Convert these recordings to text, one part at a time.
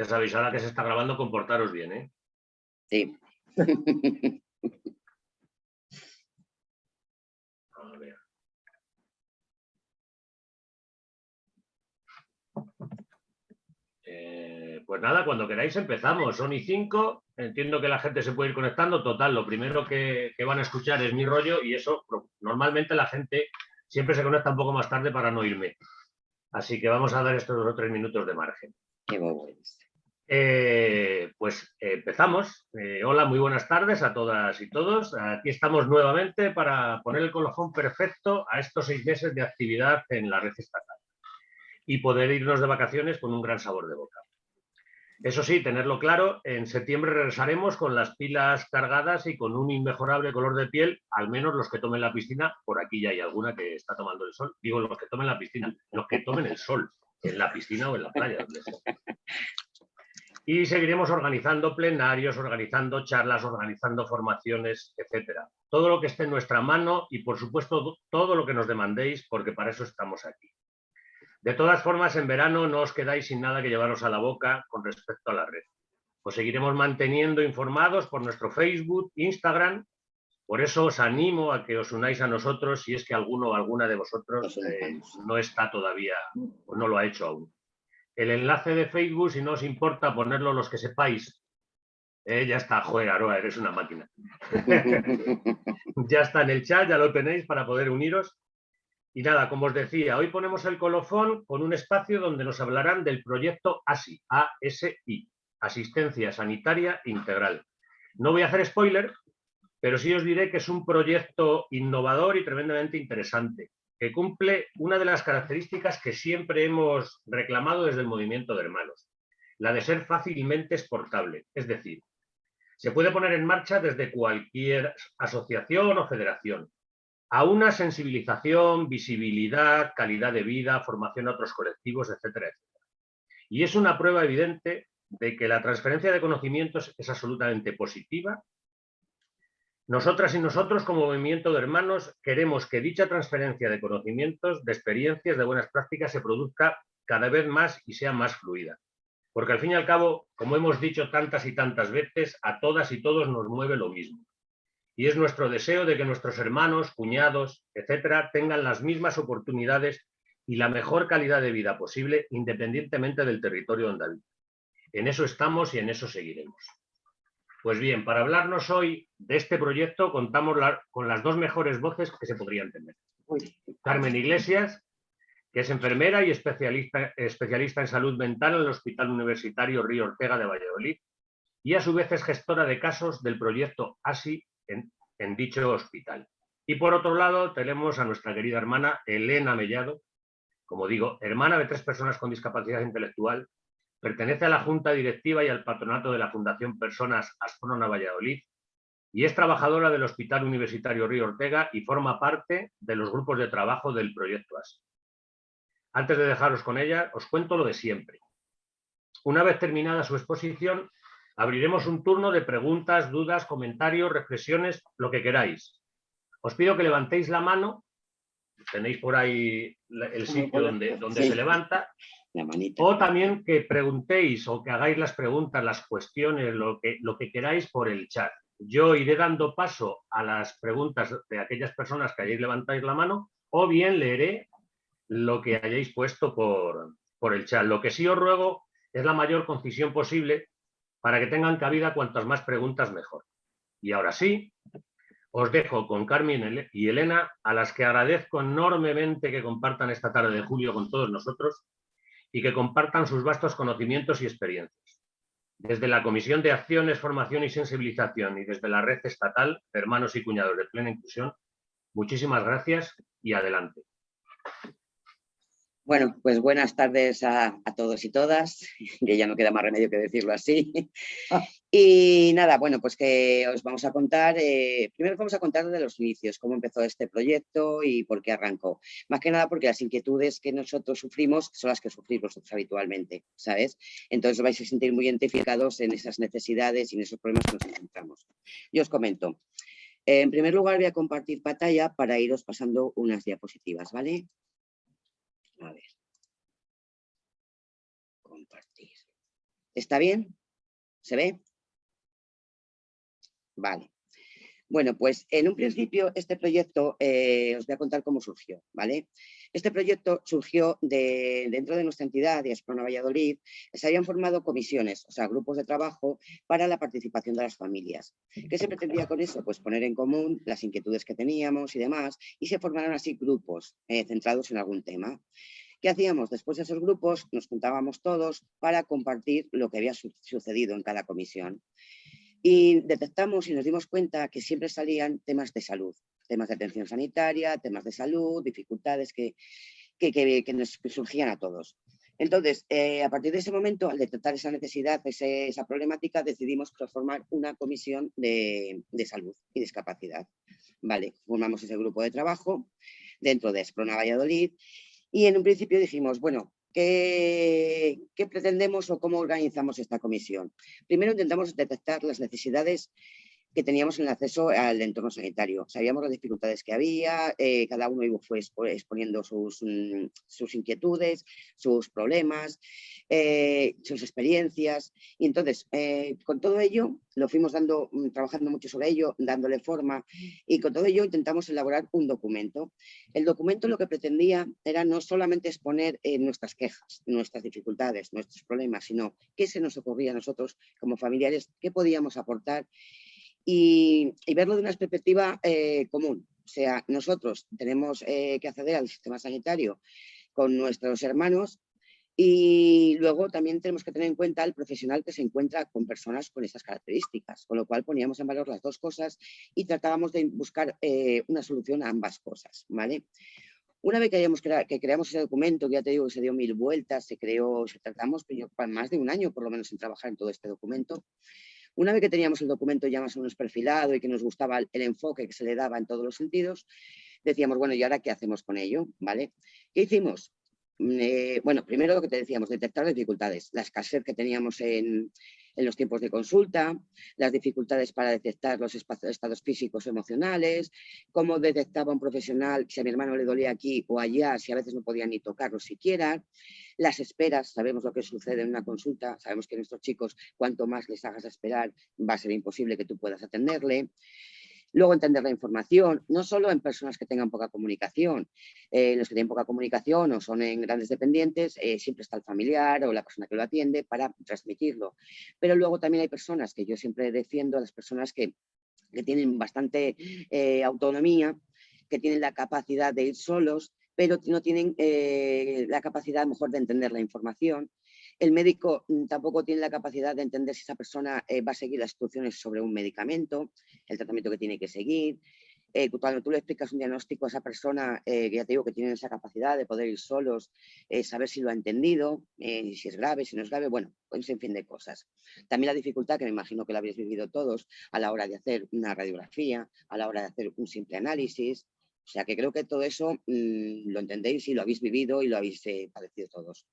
Ya sabéis, ahora que se está grabando, comportaros bien, ¿eh? Sí. A ver. Eh, pues nada, cuando queráis empezamos. Son y cinco. Entiendo que la gente se puede ir conectando. Total, lo primero que, que van a escuchar es mi rollo y eso normalmente la gente siempre se conecta un poco más tarde para no irme. Así que vamos a dar estos dos o tres minutos de margen. Qué bueno. Eh, pues empezamos. Eh, hola, muy buenas tardes a todas y todos. Aquí estamos nuevamente para poner el colofón perfecto a estos seis meses de actividad en la red estatal y poder irnos de vacaciones con un gran sabor de boca. Eso sí, tenerlo claro, en septiembre regresaremos con las pilas cargadas y con un inmejorable color de piel, al menos los que tomen la piscina, por aquí ya hay alguna que está tomando el sol, digo los que tomen la piscina, los que tomen el sol, en la piscina o en la playa. Y seguiremos organizando plenarios, organizando charlas, organizando formaciones, etcétera. Todo lo que esté en nuestra mano y, por supuesto, todo lo que nos demandéis, porque para eso estamos aquí. De todas formas, en verano no os quedáis sin nada que llevaros a la boca con respecto a la red. Os seguiremos manteniendo informados por nuestro Facebook, Instagram. Por eso os animo a que os unáis a nosotros si es que alguno o alguna de vosotros eh, no está todavía o no lo ha hecho aún. El enlace de Facebook, si no os importa ponerlo los que sepáis. Eh, ya está, joder, Aroa, eres una máquina. ya está en el chat, ya lo tenéis para poder uniros. Y nada, como os decía, hoy ponemos el colofón con un espacio donde nos hablarán del proyecto ASI, ASI, Asistencia Sanitaria Integral. No voy a hacer spoiler, pero sí os diré que es un proyecto innovador y tremendamente interesante, que cumple una de las características que siempre hemos reclamado desde el movimiento de hermanos, la de ser fácilmente exportable, es decir, se puede poner en marcha desde cualquier asociación o federación, a una sensibilización, visibilidad, calidad de vida, formación a otros colectivos, etcétera, etcétera. Y es una prueba evidente de que la transferencia de conocimientos es absolutamente positiva. Nosotras y nosotros, como movimiento de hermanos, queremos que dicha transferencia de conocimientos, de experiencias, de buenas prácticas, se produzca cada vez más y sea más fluida. Porque al fin y al cabo, como hemos dicho tantas y tantas veces, a todas y todos nos mueve lo mismo y es nuestro deseo de que nuestros hermanos, cuñados, etcétera, tengan las mismas oportunidades y la mejor calidad de vida posible independientemente del territorio donde habitan. En eso estamos y en eso seguiremos. Pues bien, para hablarnos hoy de este proyecto contamos con las dos mejores voces que se podrían tener. Carmen Iglesias, que es enfermera y especialista, especialista en salud mental en el Hospital Universitario Río Ortega de Valladolid, y a su vez es gestora de casos del proyecto ASI en, dicho hospital. Y por otro lado tenemos a nuestra querida hermana Elena Mellado, como digo, hermana de tres personas con discapacidad intelectual, pertenece a la Junta Directiva y al patronato de la Fundación Personas Asprona Valladolid y es trabajadora del Hospital Universitario Río Ortega y forma parte de los grupos de trabajo del proyecto ASI. Antes de dejaros con ella, os cuento lo de siempre. Una vez terminada su exposición, Abriremos un turno de preguntas, dudas, comentarios, reflexiones, lo que queráis. Os pido que levantéis la mano, tenéis por ahí el sitio donde, donde se levanta, o también que preguntéis o que hagáis las preguntas, las cuestiones, lo que, lo que queráis por el chat. Yo iré dando paso a las preguntas de aquellas personas que hayáis levantado la mano o bien leeré lo que hayáis puesto por, por el chat. Lo que sí os ruego es la mayor concisión posible para que tengan cabida cuantas más preguntas mejor. Y ahora sí, os dejo con Carmen y Elena, a las que agradezco enormemente que compartan esta tarde de julio con todos nosotros y que compartan sus vastos conocimientos y experiencias. Desde la Comisión de Acciones, Formación y Sensibilización y desde la Red Estatal Hermanos y Cuñados de Plena Inclusión, muchísimas gracias y adelante. Bueno, pues buenas tardes a, todos y todas, que ya no queda más remedio que decirlo así. Ah. Y nada, bueno, pues que os vamos a contar, eh, primero vamos a contar de los inicios, cómo empezó este proyecto y por qué arrancó. Más que nada porque las inquietudes que nosotros sufrimos son las que sufrimos nosotros habitualmente, ¿sabes? Entonces vais a sentir muy identificados en esas necesidades y en esos problemas que nos encontramos. Yo os comento. En primer lugar voy a compartir pantalla para iros pasando unas diapositivas, ¿vale? A ver. Compartir. ¿Está bien? ¿Se ve? Vale. Bueno, pues en un principio este proyecto, eh, os voy a contar cómo surgió, ¿vale? Este proyecto surgió de, dentro de nuestra entidad, de Esprona Valladolid, se habían formado comisiones, o sea, grupos de trabajo para la participación de las familias. ¿Qué se pretendía con eso? Pues poner en común las inquietudes que teníamos y demás, y se formaron así grupos eh, centrados en algún tema. ¿Qué hacíamos? Después de esos grupos nos juntábamos todos para compartir lo que había sucedido en cada comisión. Y detectamos y nos dimos cuenta que siempre salían temas de salud, temas de atención sanitaria, temas de salud, dificultades que, que, nos surgían a todos. Entonces, eh, a partir de ese momento, al detectar esa necesidad, esa problemática, decidimos formar una comisión de, salud y discapacidad. Vale, formamos ese grupo de trabajo dentro de Esprona Valladolid y en un principio dijimos, bueno, ¿Qué, pretendemos o cómo organizamos esta comisión? Primero intentamos detectar las necesidades que teníamos en el acceso al entorno sanitario. Sabíamos las dificultades que había, eh, cada uno fue exponiendo sus, mm, sus inquietudes, sus problemas, eh, sus experiencias. Y entonces, eh, con todo ello, lo fuimos dando, mm, trabajando mucho sobre ello, dándole forma, y con todo ello intentamos elaborar un documento. El documento lo que pretendía era no solamente exponer nuestras quejas, nuestras dificultades, nuestros problemas, sino qué se nos ocurría a nosotros como familiares, qué podíamos aportar y, verlo de una perspectiva eh, común. O sea, nosotros tenemos eh, que acceder al sistema sanitario con nuestros hermanos y luego también tenemos que tener en cuenta el profesional que se encuentra con personas con estas características, con lo cual poníamos en valor las dos cosas y tratábamos de buscar eh, una solución a ambas cosas. ¿vale? Una vez que, hayamos que creamos ese documento, que ya te digo que se dio mil vueltas, se creó, se tratamos más de un año por lo menos en trabajar en todo este documento, una vez que teníamos el documento ya más o menos perfilado y que nos gustaba el, enfoque que se le daba en todos los sentidos, decíamos, bueno, ¿y ahora qué hacemos con ello? ¿Vale? ¿Qué hicimos? Mm, eh, bueno, primero lo que te decíamos, detectar las dificultades, la escasez que teníamos en, en los tiempos de consulta, las dificultades para detectar los estados físicos o emocionales, cómo detectaba un profesional si a mi hermano le dolía aquí o allá, si a veces no podía ni tocarlo siquiera, las esperas, sabemos lo que sucede en una consulta, sabemos que nuestros chicos, cuanto más les hagas esperar, va a ser imposible que tú puedas atenderle, Luego entender la información, no solo en personas que tengan poca comunicación, eh, los que tienen poca comunicación o son en grandes dependientes, eh, siempre está el familiar o la persona que lo atiende para transmitirlo. Pero luego también hay personas que yo siempre defiendo, las personas que, tienen bastante eh, autonomía, que tienen la capacidad de ir solos, pero no tienen la capacidad mejor de entender la información el médico mm, tampoco tiene la capacidad de entender si esa persona eh, va a seguir las instrucciones sobre un medicamento, el tratamiento que tiene que seguir. Eh, cuando tú le explicas un diagnóstico a esa persona, eh, que ya te digo que tiene esa capacidad de poder ir solos, saber si lo ha entendido, si es grave, si no es grave, bueno, un sinfín de cosas. También la dificultad, que me imagino que la habéis vivido todos, a la hora de hacer una radiografía, a la hora de hacer un simple análisis, o sea que creo que todo eso mm, lo entendéis y lo habéis vivido y lo habéis padecido todos.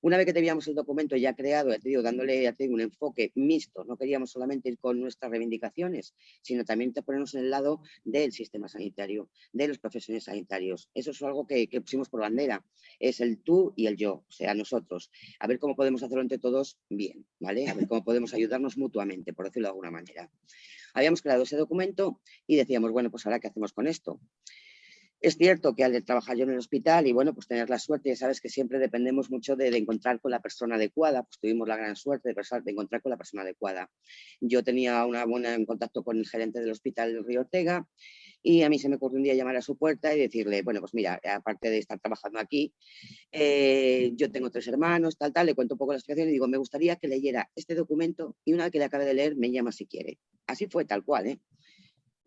Una vez que teníamos el documento ya creado, ya te dándole ya un enfoque mixto, no queríamos solamente ir con nuestras reivindicaciones, sino también te ponernos en el lado del sistema sanitario, de los profesionales sanitarios. Eso es algo que, pusimos por bandera, es el tú y el yo, o sea, nosotros. A ver cómo podemos hacerlo entre todos bien, ¿vale? A ver cómo podemos ayudarnos mutuamente, por decirlo de alguna manera. Habíamos creado ese documento y decíamos, bueno, pues ahora, ¿qué hacemos con esto? Es cierto que al trabajar yo en el hospital y bueno, pues tener la suerte, ya sabes que siempre dependemos mucho de, encontrar con la persona adecuada, pues tuvimos la gran suerte de, encontrar con la persona adecuada. Yo tenía una buena en contacto con el gerente del hospital Río Ortega y a mí se me ocurrió un día llamar a su puerta y decirle, bueno, pues mira, aparte de estar trabajando aquí, eh, yo tengo tres hermanos, tal, tal, le cuento un poco la situación y digo, me gustaría que leyera este documento y una vez que le acabe de leer me llama si quiere. Así fue tal cual, ¿eh?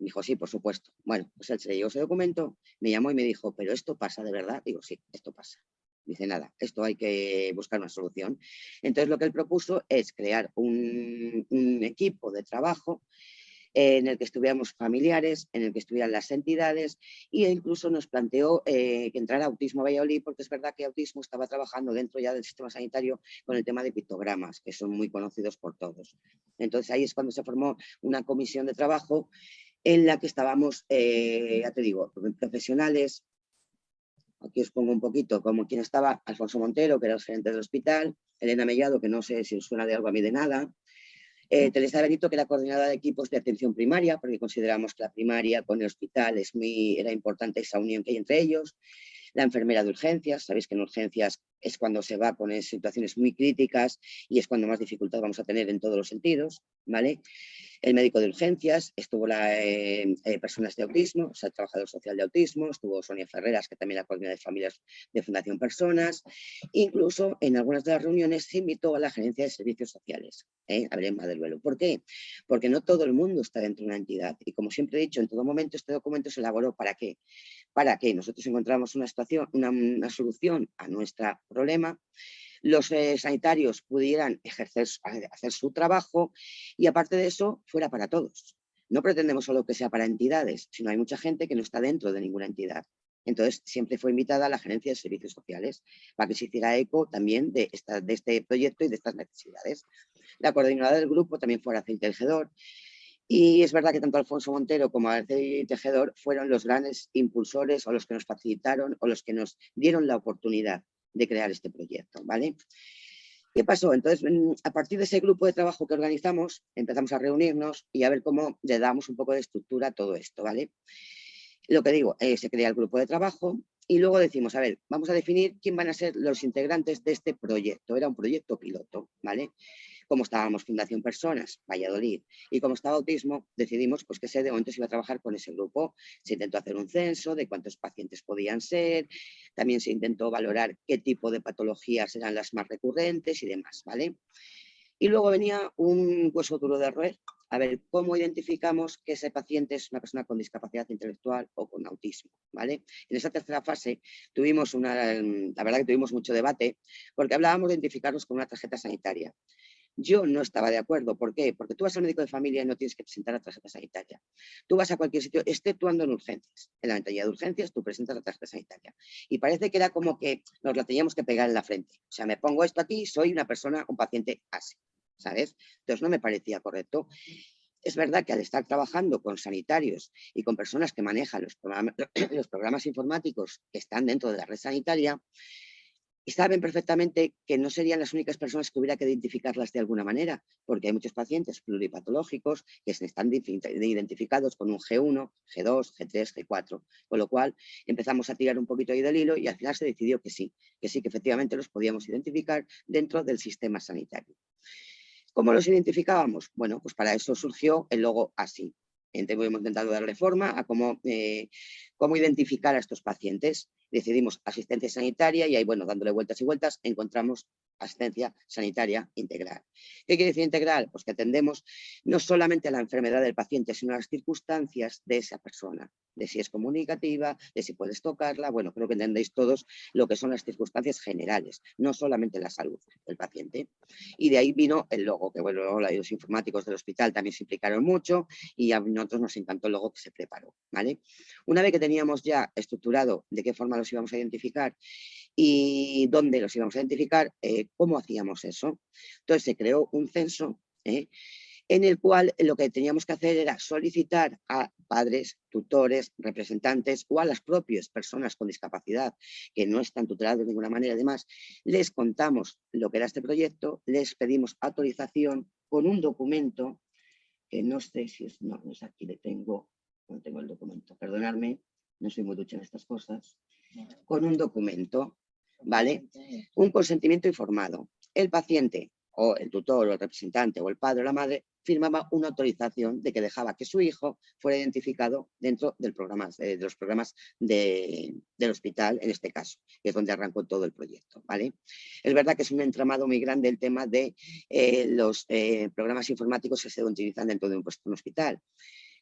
Dijo, sí, por supuesto. Bueno, pues él se leyó ese documento, me llamó y me dijo, ¿pero esto pasa de verdad? Digo, sí, esto pasa. Dice, nada, esto hay que buscar una solución. Entonces lo que él propuso es crear un, equipo de trabajo en el que estuviéramos familiares, en el que estuvieran las entidades e incluso nos planteó eh, que entrara Autismo Valladolid porque es verdad que Autismo estaba trabajando dentro ya del sistema sanitario con el tema de pictogramas, que son muy conocidos por todos. Entonces ahí es cuando se formó una comisión de trabajo en la que estábamos, eh, ya te digo, profesionales, aquí os pongo un poquito como quien estaba, Alfonso Montero, que era el gerente del hospital, Elena Mellado, que no sé si os suena de algo a mí de nada, eh, Teresa Benito, que era coordinadora de equipos de atención primaria, porque consideramos que la primaria con el hospital es muy, era importante esa unión que hay entre ellos, la enfermera de urgencias, sabéis que en urgencias es cuando se va con situaciones muy críticas y es cuando más dificultad vamos a tener en todos los sentidos, ¿vale? El médico de urgencias, estuvo la eh, eh, personas de autismo, o sea, el trabajador social de autismo, estuvo Sonia Ferreras, que también la coordinadora de familias de Fundación Personas, incluso en algunas de las reuniones se invitó a la gerencia de servicios sociales, ¿eh? a Belén Maderuelo. ¿Por qué? Porque no todo el mundo está dentro de una entidad y como siempre he dicho, en todo momento este documento se elaboró ¿para qué? Para que nosotros encontramos una situación, una solución a nuestra problema, los eh, sanitarios pudieran ejercer, hacer su trabajo y aparte de eso fuera para todos. No pretendemos solo que sea para entidades, sino hay mucha gente que no está dentro de ninguna entidad. Entonces, siempre fue invitada la Gerencia de Servicios Sociales para que se hiciera eco también de, esta, de este proyecto y de estas necesidades. La coordinadora del grupo también fue Araceli Tejedor. Y es verdad que tanto Alfonso Montero como Araceli Tejedor fueron los grandes impulsores o los que nos facilitaron o los que nos dieron la oportunidad de crear este proyecto, ¿vale? ¿Qué pasó? Entonces, mm, a partir de ese grupo de trabajo que organizamos, empezamos a reunirnos y a ver cómo le damos un poco de estructura a todo esto, ¿vale? Lo que digo, eh, se crea el grupo de trabajo y luego decimos, a ver, vamos a definir quién van a ser los integrantes de este proyecto. Era un proyecto piloto, ¿vale? Como estábamos Fundación Personas, Valladolid, y como estaba Autismo, decidimos pues, que ese de momento se iba a trabajar con ese grupo. Se intentó hacer un censo de cuántos pacientes podían ser, también se intentó valorar qué tipo de patologías eran las más recurrentes y demás, ¿vale? Y luego venía un hueso duro de roer, a ver cómo identificamos que ese paciente es una persona con discapacidad intelectual o con autismo, ¿vale? En esa tercera fase tuvimos una, la verdad que tuvimos mucho debate, porque hablábamos de identificarlos con una tarjeta sanitaria. Yo no estaba de acuerdo. ¿Por qué? Porque tú vas al médico de familia y no tienes que presentar la tarjeta sanitaria. Tú vas a cualquier sitio, exceptuando en urgencias. En la ventanilla de urgencias tú presentas la tarjeta sanitaria. Y parece que era como que nos la teníamos que pegar en la frente. O sea, me pongo esto aquí, soy una persona, un paciente así. ¿Sabes? Entonces no me parecía correcto. Es verdad que al estar trabajando con sanitarios y con personas que manejan los los programas informáticos que están dentro de la red sanitaria, y saben perfectamente que no serían las únicas personas que hubiera que identificarlas de alguna manera, porque hay muchos pacientes pluripatológicos que están identificados con un G1, G2, G3, G4, con lo cual empezamos a tirar un poquito ahí del hilo y al final se decidió que sí, que sí, que efectivamente los podíamos identificar dentro del sistema sanitario. ¿Cómo los identificábamos? Bueno, pues para eso surgió el logo así. Hemos intentado darle forma a cómo, eh, cómo identificar a estos pacientes. Decidimos asistencia sanitaria y ahí, bueno, dándole vueltas y vueltas, encontramos asistencia sanitaria integral. ¿Qué quiere decir integral? Pues que atendemos no solamente la enfermedad del paciente, sino las circunstancias de esa persona, de si es comunicativa, de si puedes tocarla, bueno, creo que entendéis todos lo que son las circunstancias generales, no solamente la salud del paciente. Y de ahí vino el logo, que bueno, los informáticos del hospital también se implicaron mucho y a nosotros nos encantó el logo que se preparó, ¿vale? Una vez que teníamos ya estructurado de qué forma los íbamos a identificar y dónde los íbamos a identificar, eh, cómo hacíamos eso. Entonces se creó un censo ¿eh? en el cual lo que teníamos que hacer era solicitar a padres, tutores, representantes o a las propias personas con discapacidad que no están tutelados de ninguna manera, además, les contamos lo que era este proyecto, les pedimos autorización con un documento que no sé si es, no, no es aquí, le tengo, no tengo el documento, perdonadme, no soy muy ducha en estas cosas, con un documento, ¿vale? Un consentimiento informado. El paciente o el tutor o el representante o el padre o la madre firmaba una autorización de que dejaba que su hijo fuera identificado dentro del programa, eh, de los programas del hospital, en este caso, que es donde arrancó todo el proyecto. Es verdad que es un entramado muy grande el tema de eh, los eh, programas informáticos que se utilizan dentro de un hospital.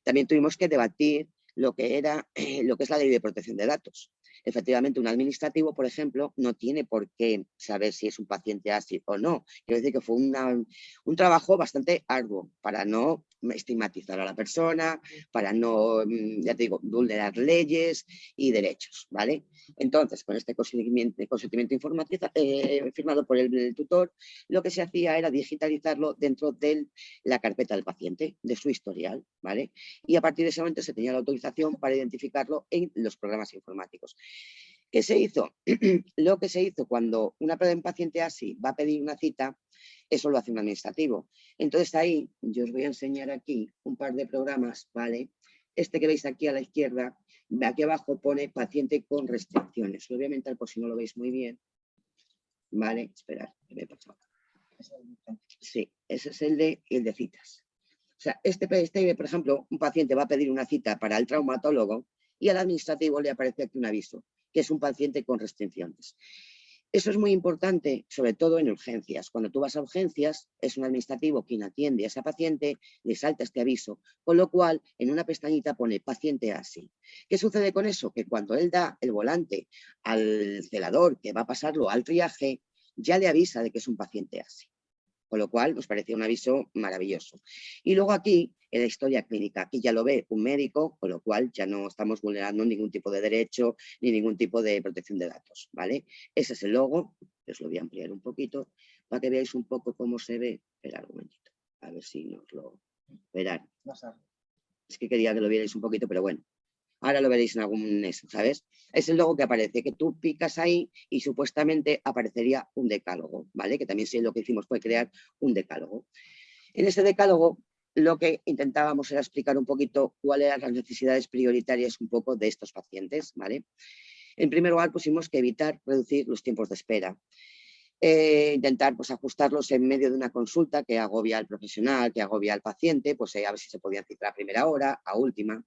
También tuvimos que debatir lo que, era, lo que es la ley de protección de datos. Efectivamente, un administrativo, por ejemplo, no tiene por qué saber si es un paciente así o no. Quiero decir que fue un trabajo bastante arduo para no estigmatizar a la persona, para no, mm, ya te digo, vulnerar leyes y derechos, ¿vale? Entonces, con este consentimiento, consentimiento eh, firmado por el, tutor, lo que se hacía era digitalizarlo dentro de la carpeta del paciente, de su historial, ¿vale? Y a partir de ese momento se tenía la autorización para identificarlo en los programas informáticos. ¿Qué se hizo? lo que se hizo cuando una paciente así va a pedir una cita, eso lo hace un administrativo. Entonces ahí yo os voy a enseñar aquí un par de programas, ¿vale? Este que veis aquí a la izquierda, aquí abajo pone paciente con restricciones. Lo voy a mentar por si no lo veis muy bien. Vale, esperad, ¿qué me he pasado? Sí, ese es el de, el de citas. O sea, este, este, por ejemplo, un paciente va a pedir una cita para el traumatólogo y al administrativo le aparece aquí un aviso, que es un paciente con restricciones. Eso es muy importante, sobre todo en urgencias. Cuando tú vas a urgencias, es un administrativo quien atiende a ese paciente, le salta este aviso, con lo cual en una pestañita pone paciente así. ¿Qué sucede con eso? Que cuando él da el volante al celador que va a pasarlo al triaje, ya le avisa de que es un paciente así con lo cual nos parecía un aviso maravilloso. Y luego aquí, en la historia clínica, aquí ya lo ve un médico, con lo cual ya no estamos vulnerando ningún tipo de derecho ni ningún tipo de protección de datos, ¿vale? Ese es el logo, os lo voy a ampliar un poquito para que veáis un poco cómo se ve. Esperad un momentito, a ver si nos lo verán. Es que quería que lo vierais un poquito, pero bueno, Ahora lo veréis en algún eso, ¿sabes? Es el logo que aparece, que tú picas ahí y supuestamente aparecería un decálogo, ¿vale? Que también si lo que hicimos fue crear un decálogo. En ese decálogo lo que intentábamos era explicar un poquito cuáles eran las necesidades prioritarias un poco de estos pacientes, ¿vale? En primer lugar pusimos que evitar reducir los tiempos de espera. Eh, intentar pues, ajustarlos en medio de una consulta que agobia al profesional, que agobia al paciente, pues eh, a ver si se podían citar a primera hora, a última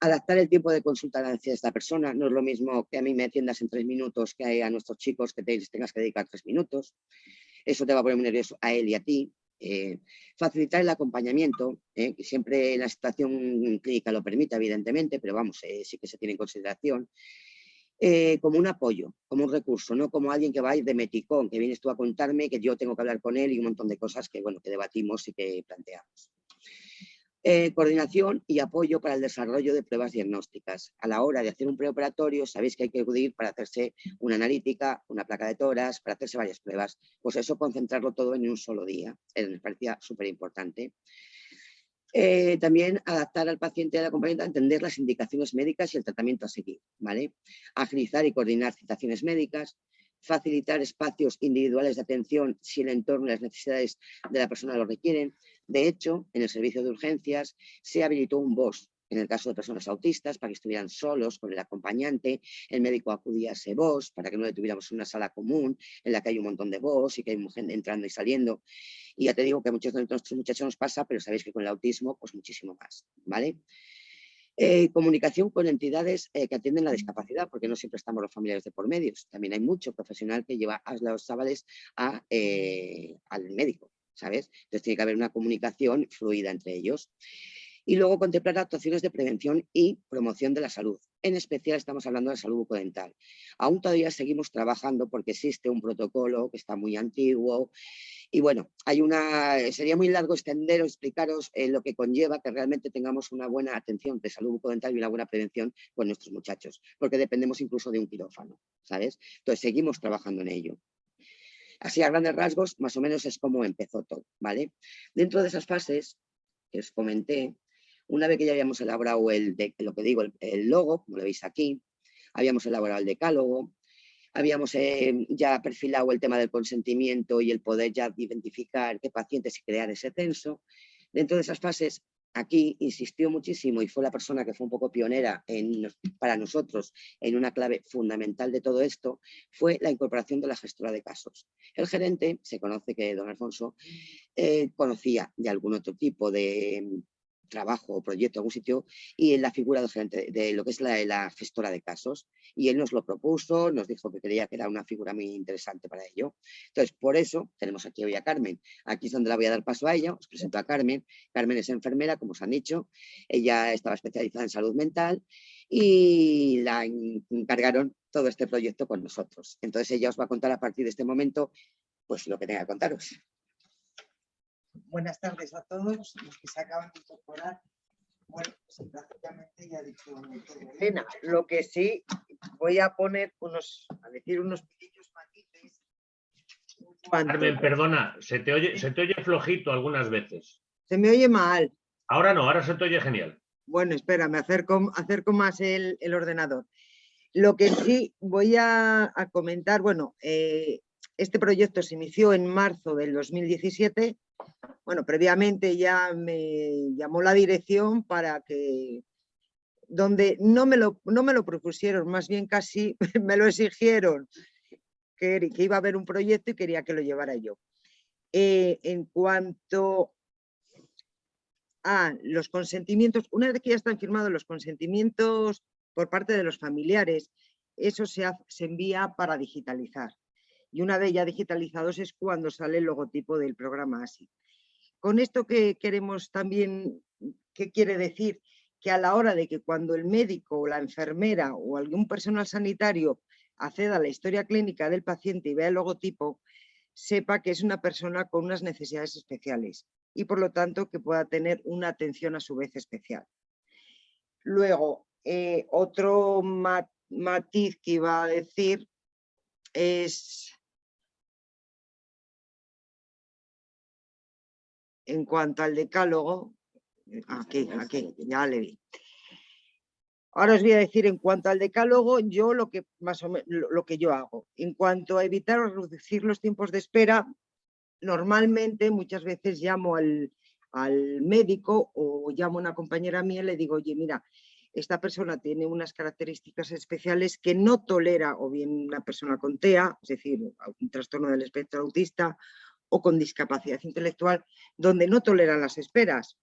adaptar el tiempo de consulta a esta persona. No es lo mismo que a mí me atiendas en tres minutos que a nuestros chicos que te tengas que dedicar tres minutos. Eso te va a poner muy nervioso a él y a ti. Eh, facilitar el acompañamiento, eh, que siempre la situación clínica lo permite, evidentemente, pero vamos, eh, sí que se tiene en consideración. como un apoyo, como un recurso, no como alguien que va a ir de meticón, que vienes tú a contarme, que yo tengo que hablar con él y un montón de cosas que, bueno, que debatimos y que planteamos. Eh, coordinación y apoyo para el desarrollo de pruebas diagnósticas. A la hora de hacer un preoperatorio, sabéis que hay que acudir para hacerse una analítica, una placa de toras, para hacerse varias pruebas. Pues eso, concentrarlo todo en un solo día, eh, me parecía súper importante. Eh, también adaptar al paciente y al acompañante a entender las indicaciones médicas y el tratamiento a seguir. ¿vale? Agilizar y coordinar citaciones médicas, facilitar espacios individuales de atención si el entorno y las necesidades de la persona lo requieren. De hecho, en el servicio de urgencias se habilitó un BOS en el caso de personas autistas, para que estuvieran solos con el acompañante, el médico acudía a ese BOS para que no le tuviéramos una sala común en la que hay un montón de BOS y que hay gente entrando y saliendo. Y ya te digo que a muchos de nuestros muchachos nos pasa, pero sabéis que con el autismo, pues muchísimo más, ¿vale? Eh, comunicación con entidades eh, que atienden la discapacidad, porque no siempre estamos los familiares de por medios. También hay mucho profesional que lleva a los chavales eh, al médico, ¿sabes? Entonces tiene que haber una comunicación fluida entre ellos. Y luego contemplar actuaciones de prevención y promoción de la salud. En especial estamos hablando de salud bucodental. Aún todavía seguimos trabajando porque existe un protocolo que está muy antiguo y bueno, hay una, sería muy largo extender o explicaros eh, lo que conlleva que realmente tengamos una buena atención de salud bucodental y una buena prevención con nuestros muchachos, porque dependemos incluso de un quirófano, ¿sabes? Entonces seguimos trabajando en ello. Así a grandes rasgos, más o menos es como empezó todo, ¿vale? Dentro de esas fases que os comenté, una vez que ya habíamos elaborado el, lo que digo, el logo, como lo veis aquí, habíamos elaborado el decálogo, habíamos eh, ya perfilado el tema del consentimiento y el poder ya identificar qué pacientes y crear ese censo. Dentro de esas fases, aquí insistió muchísimo y fue la persona que fue un poco pionera en, para nosotros en una clave fundamental de todo esto, fue la incorporación de la gestora de casos. El gerente, se conoce que don Alfonso, eh, conocía de algún otro tipo de trabajo o proyecto, algún sitio, y en la figura del de lo que es la, gestora de casos. Y él nos lo propuso, nos dijo que creía que era una figura muy interesante para ello. Entonces, por eso tenemos aquí hoy a Carmen. Aquí es donde la voy a dar paso a ella. Os presento a Carmen. Carmen es enfermera, como os han dicho. Ella estaba especializada en salud mental y la encargaron todo este proyecto con nosotros. Entonces, ella os va a contar a partir de este momento pues lo que tenga que contaros. Buenas tardes a todos los que se acaban de incorporar. Bueno, pues prácticamente ya he dicho Cena, lo que sí voy a poner unos, a decir unos pequeños matices. Carmen, perdona, se te, oye, se te oye flojito algunas veces. Se me oye mal. Ahora no, ahora se te oye genial. Bueno, espera, me acerco, acerco más el, el ordenador. Lo que sí voy a, comentar, bueno, eh, este proyecto se inició en marzo del 2017. Bueno, previamente ya me llamó la dirección para que, donde no me lo, no me lo propusieron, más bien casi me lo exigieron, que, iba a haber un proyecto y quería que lo llevara yo. Eh, en cuanto a los consentimientos, una vez que ya están firmados los consentimientos por parte de los familiares, eso se envía para digitalizar. Y una vez ya digitalizados es cuando sale el logotipo del programa ASI. Con esto que queremos también, ¿qué quiere decir? Que a la hora de que cuando el médico o la enfermera o algún personal sanitario acceda a la historia clínica del paciente y vea el logotipo, sepa que es una persona con unas necesidades especiales y por lo tanto que pueda tener una atención a su vez especial. Luego, eh, otro matiz que iba a decir es en cuanto al decálogo, aquí, aquí, ya le vi. Ahora os voy a decir en cuanto al decálogo, yo lo que más o menos lo que yo hago. En cuanto a evitar o reducir los tiempos de espera, normalmente muchas veces llamo al, médico o llamo a una compañera mía y le digo, oye, mira, esta persona tiene unas características especiales que no tolera o bien una persona con TEA, es decir, un trastorno del espectro autista o con discapacidad intelectual, donde no toleran las esperas.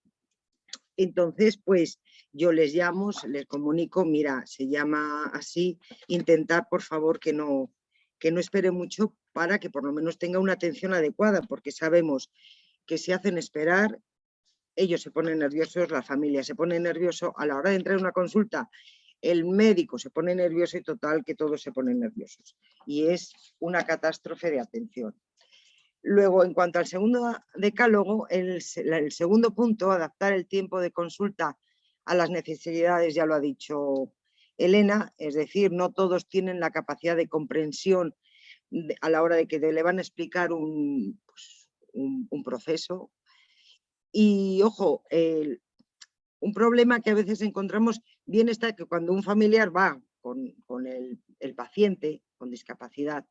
Entonces, pues yo les llamo, les comunico, mira, se llama así, intentar por favor que no, que no espere mucho para que por lo menos tenga una atención adecuada, porque sabemos que si hacen esperar, ellos se ponen nerviosos, la familia se pone nervioso, a la hora de entrar a una consulta, el médico se pone nervioso y total que todos se ponen nerviosos. Y es una catástrofe de atención. Luego, en cuanto al segundo decálogo, el, segundo punto, adaptar el tiempo de consulta a las necesidades, ya lo ha dicho Elena, es decir, no todos tienen la capacidad de comprensión a la hora de que le van a explicar un, pues, un, proceso. Y ojo, un problema que a veces encontramos bien está que cuando un familiar va con, el, el, paciente con discapacidad,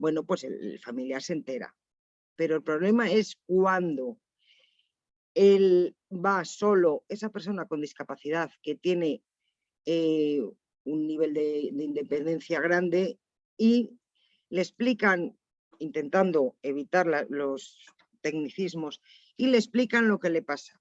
bueno, pues el, familiar se entera. Pero el problema es cuando él va solo, esa persona con discapacidad que tiene eh, un nivel de, independencia grande y le explican, intentando evitar los tecnicismos, y le explican lo que le pasa.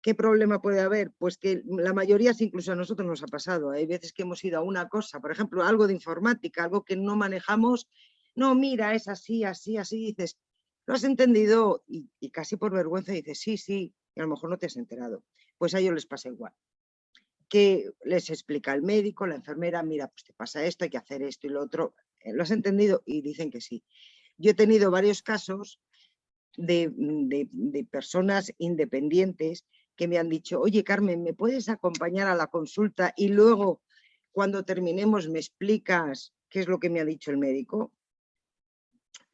¿Qué problema puede haber? Pues que la mayoría, incluso a nosotros nos ha pasado, hay veces que hemos ido a una cosa, por ejemplo, algo de informática, algo que no manejamos, no, mira, es así, así, así, dices, ¿lo has entendido? Y, casi por vergüenza dices, sí, sí, y a lo mejor no te has enterado. Pues a ellos les pasa igual que les explica el médico, la enfermera, mira, pues te pasa esto, hay que hacer esto y lo otro. Eh, ¿Lo has entendido? Y dicen que sí. Yo he tenido varios casos de, de, personas independientes que me han dicho, oye Carmen, ¿me puedes acompañar a la consulta y luego cuando terminemos me explicas qué es lo que me ha dicho el médico?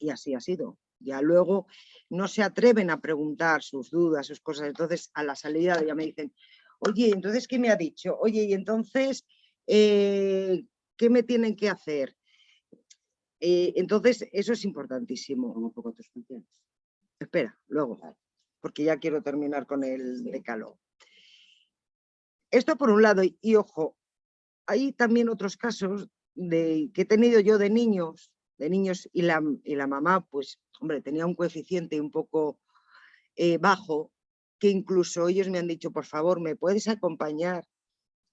Y así ha sido. Ya luego no se atreven a preguntar sus dudas, sus cosas. Entonces a la salida ya me dicen, Oye, entonces, ¿qué me ha dicho? Oye, y entonces, eh, ¿qué me tienen que hacer? Eh, entonces, eso es importantísimo. Un poco tus funciones. Espera, luego, porque ya quiero terminar con el decálogo. Esto por un lado, y, ojo, hay también otros casos de, que he tenido yo de niños, de niños y la, y la mamá, pues, hombre, tenía un coeficiente un poco eh, bajo que incluso ellos me han dicho, por favor, ¿me puedes acompañar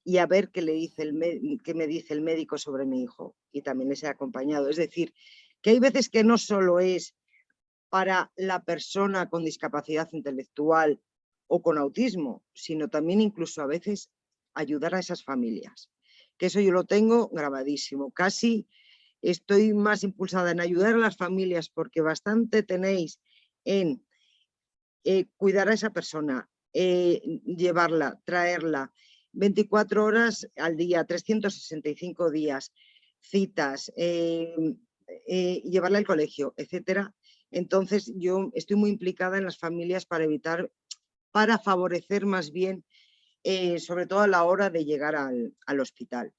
y a ver qué, le dice el qué me dice el médico sobre mi hijo? Y también les he acompañado. Es decir, que hay veces que no solo es para la persona con discapacidad intelectual o con autismo, sino también incluso a veces ayudar a esas familias. Que eso yo lo tengo grabadísimo. Casi estoy más impulsada en ayudar a las familias porque bastante tenéis en eh, cuidar a esa persona, eh, llevarla, traerla, 24 horas al día, 365 días, citas, eh, llevarla al colegio, etcétera. Entonces yo estoy muy implicada en las familias para evitar, para favorecer más bien, sobre todo a la hora de llegar al, al hospital.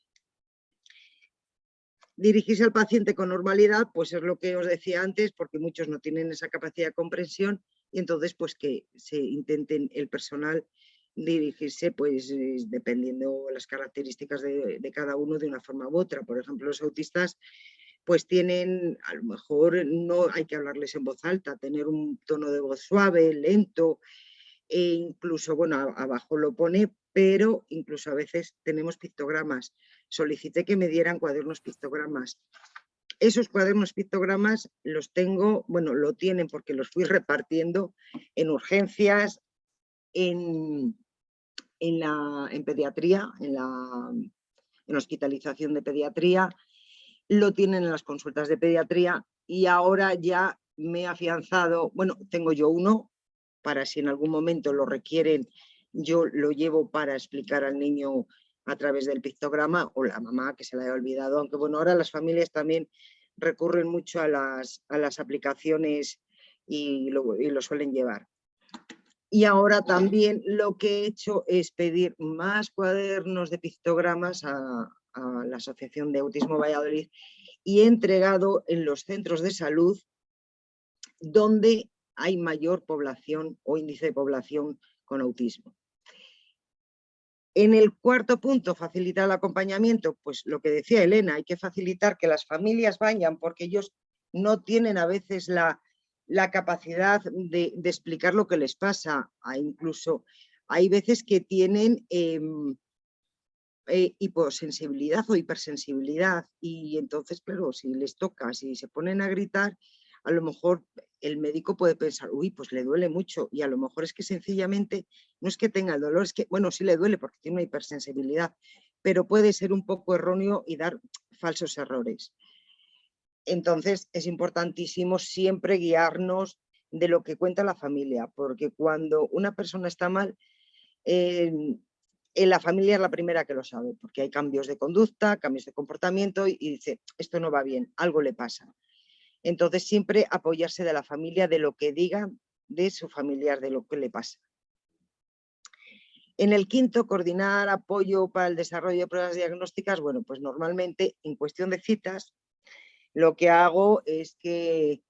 Dirigirse al paciente con normalidad, pues es lo que os decía antes, porque muchos no tienen esa capacidad de comprensión y entonces pues que se intenten el personal dirigirse pues dependiendo las características de, cada uno de una forma u otra. Por ejemplo, los autistas pues tienen, a lo mejor no hay que hablarles en voz alta, tener un tono de voz suave, lento, e incluso, bueno, abajo lo pone, pero incluso a veces tenemos pictogramas. Solicité que me dieran cuadernos pictogramas. Esos cuadernos pictogramas los tengo, bueno, lo tienen porque los fui repartiendo en urgencias, en, en, la, en pediatría, en la en hospitalización de pediatría, lo tienen en las consultas de pediatría y ahora ya me he afianzado, bueno, tengo yo uno para si en algún momento lo requieren, yo lo llevo para explicar al niño a través del pictograma o la mamá que se la haya olvidado, aunque bueno, ahora las familias también recurren mucho a las, a las aplicaciones y lo, y lo suelen llevar. Y ahora también lo que he hecho es pedir más cuadernos de pictogramas a, a la Asociación de Autismo Valladolid y entregado en los centros de salud donde hay mayor población o índice de población con autismo. En el cuarto punto, facilitar el acompañamiento, pues lo que decía Elena, hay que facilitar que las familias vayan porque ellos no tienen a veces la, capacidad de, explicar lo que les pasa. Incluso hay veces que tienen eh, eh, hiposensibilidad o hipersensibilidad y entonces, claro, si les toca, si se ponen a gritar, a lo mejor el médico puede pensar, uy, pues le duele mucho y a lo mejor es que sencillamente no es que tenga el dolor, es que, bueno, sí le duele porque tiene una hipersensibilidad, pero puede ser un poco erróneo y dar falsos errores. Entonces es importantísimo siempre guiarnos de lo que cuenta la familia, porque cuando una persona está mal, eh, en la familia es la primera que lo sabe, porque hay cambios de conducta, cambios de comportamiento y, dice, esto no va bien, algo le pasa. Entonces siempre apoyarse de la familia, de lo que diga de su familiar, de lo que le pasa. En el quinto, coordinar apoyo para el desarrollo de pruebas diagnósticas. Bueno, pues normalmente en cuestión de citas, lo que hago es que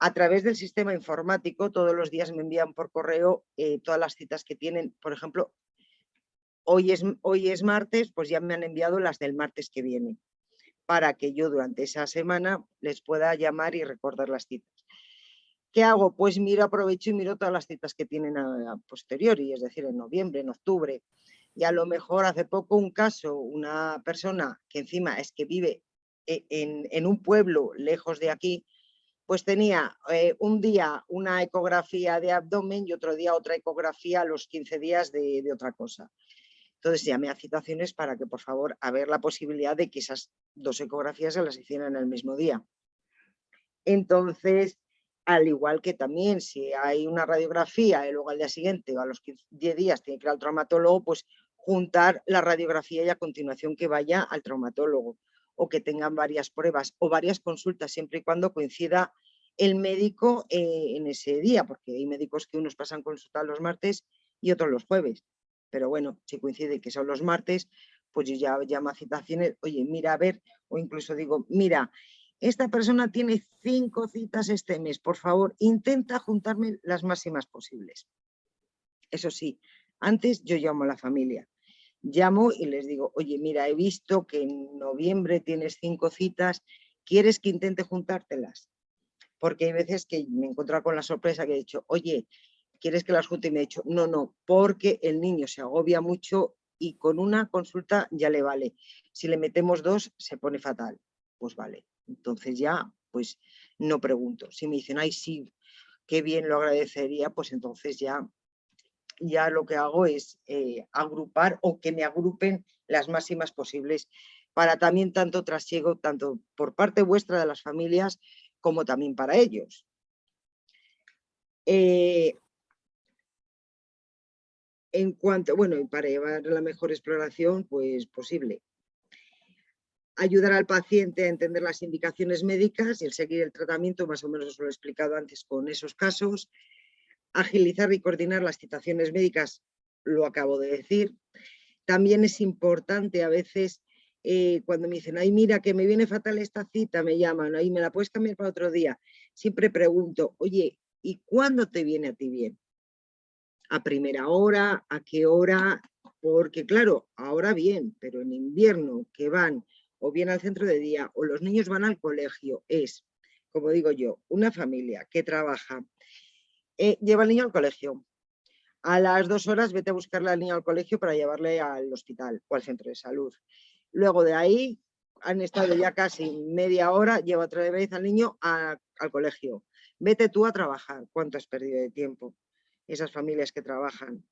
a través del sistema informático todos los días me envían por correo eh, todas las citas que tienen, por ejemplo, Hoy es, hoy es martes, pues ya me han enviado las del martes que viene, para que yo durante esa semana les pueda llamar y recordar las citas. ¿Qué hago? Pues miro, aprovecho y miro todas las citas que tienen a, posteriori, es decir, en noviembre, en octubre. Y a lo mejor hace poco un caso, una persona que encima es que vive e, en, un pueblo lejos de aquí, pues tenía eh, un día una ecografía de abdomen y otro día otra ecografía a los 15 días de, de otra cosa. Entonces llamé a citaciones para que por favor a ver la posibilidad de que esas dos ecografías se las hicieran el mismo día. Entonces, al igual que también si hay una radiografía y luego al día siguiente o a los 10 días tiene que ir al traumatólogo, pues juntar la radiografía y a continuación que vaya al traumatólogo o que tengan varias pruebas o varias consultas siempre y cuando coincida el médico eh, en ese día, porque hay médicos que unos pasan consulta los martes y otros los jueves pero bueno, si coincide que son los martes, pues yo ya llamo a citaciones, oye, mira, a ver, o incluso digo, mira, esta persona tiene cinco citas este mes, por favor, intenta juntarme las máximas posibles. Eso sí, antes yo llamo a la familia, llamo y les digo, oye, mira, he visto que en noviembre tienes cinco citas, ¿quieres que intente juntártelas? Porque hay veces que me encuentro con la sorpresa que he dicho, oye, ¿quieres que las junte? Y me ha dicho, no, no, porque el niño se agobia mucho y con una consulta ya le vale. Si le metemos dos, se pone fatal. Pues vale. Entonces ya, pues no pregunto. Si me dicen, ay, sí, qué bien lo agradecería, pues entonces ya, ya lo que hago es eh, agrupar o que me agrupen las máximas posibles para también tanto trasiego, tanto por parte vuestra de las familias, como también para ellos. Eh, en cuanto, bueno, para llevar la mejor exploración pues posible. Ayudar al paciente a entender las indicaciones médicas y el seguir el tratamiento, más o menos os lo he explicado antes con esos casos. Agilizar y coordinar las citaciones médicas, lo acabo de decir. También es importante a veces eh, cuando me dicen, ay, mira, que me viene fatal esta cita, me llaman, ahí me la puedes cambiar para otro día. Siempre pregunto, oye, ¿y cuándo te viene a ti bien? ¿A primera hora? ¿A qué hora? Porque claro, ahora bien, pero en invierno que van o bien al centro de día o los niños van al colegio, es, como digo yo, una familia que trabaja, eh, lleva al niño al colegio, a las dos horas vete a buscarle al niño al colegio para llevarle al hospital o al centro de salud. Luego de ahí han estado ya casi media hora, lleva otra vez al niño al colegio. Vete tú a trabajar. ¿Cuánto has perdido de tiempo? Esas familias que trabajan.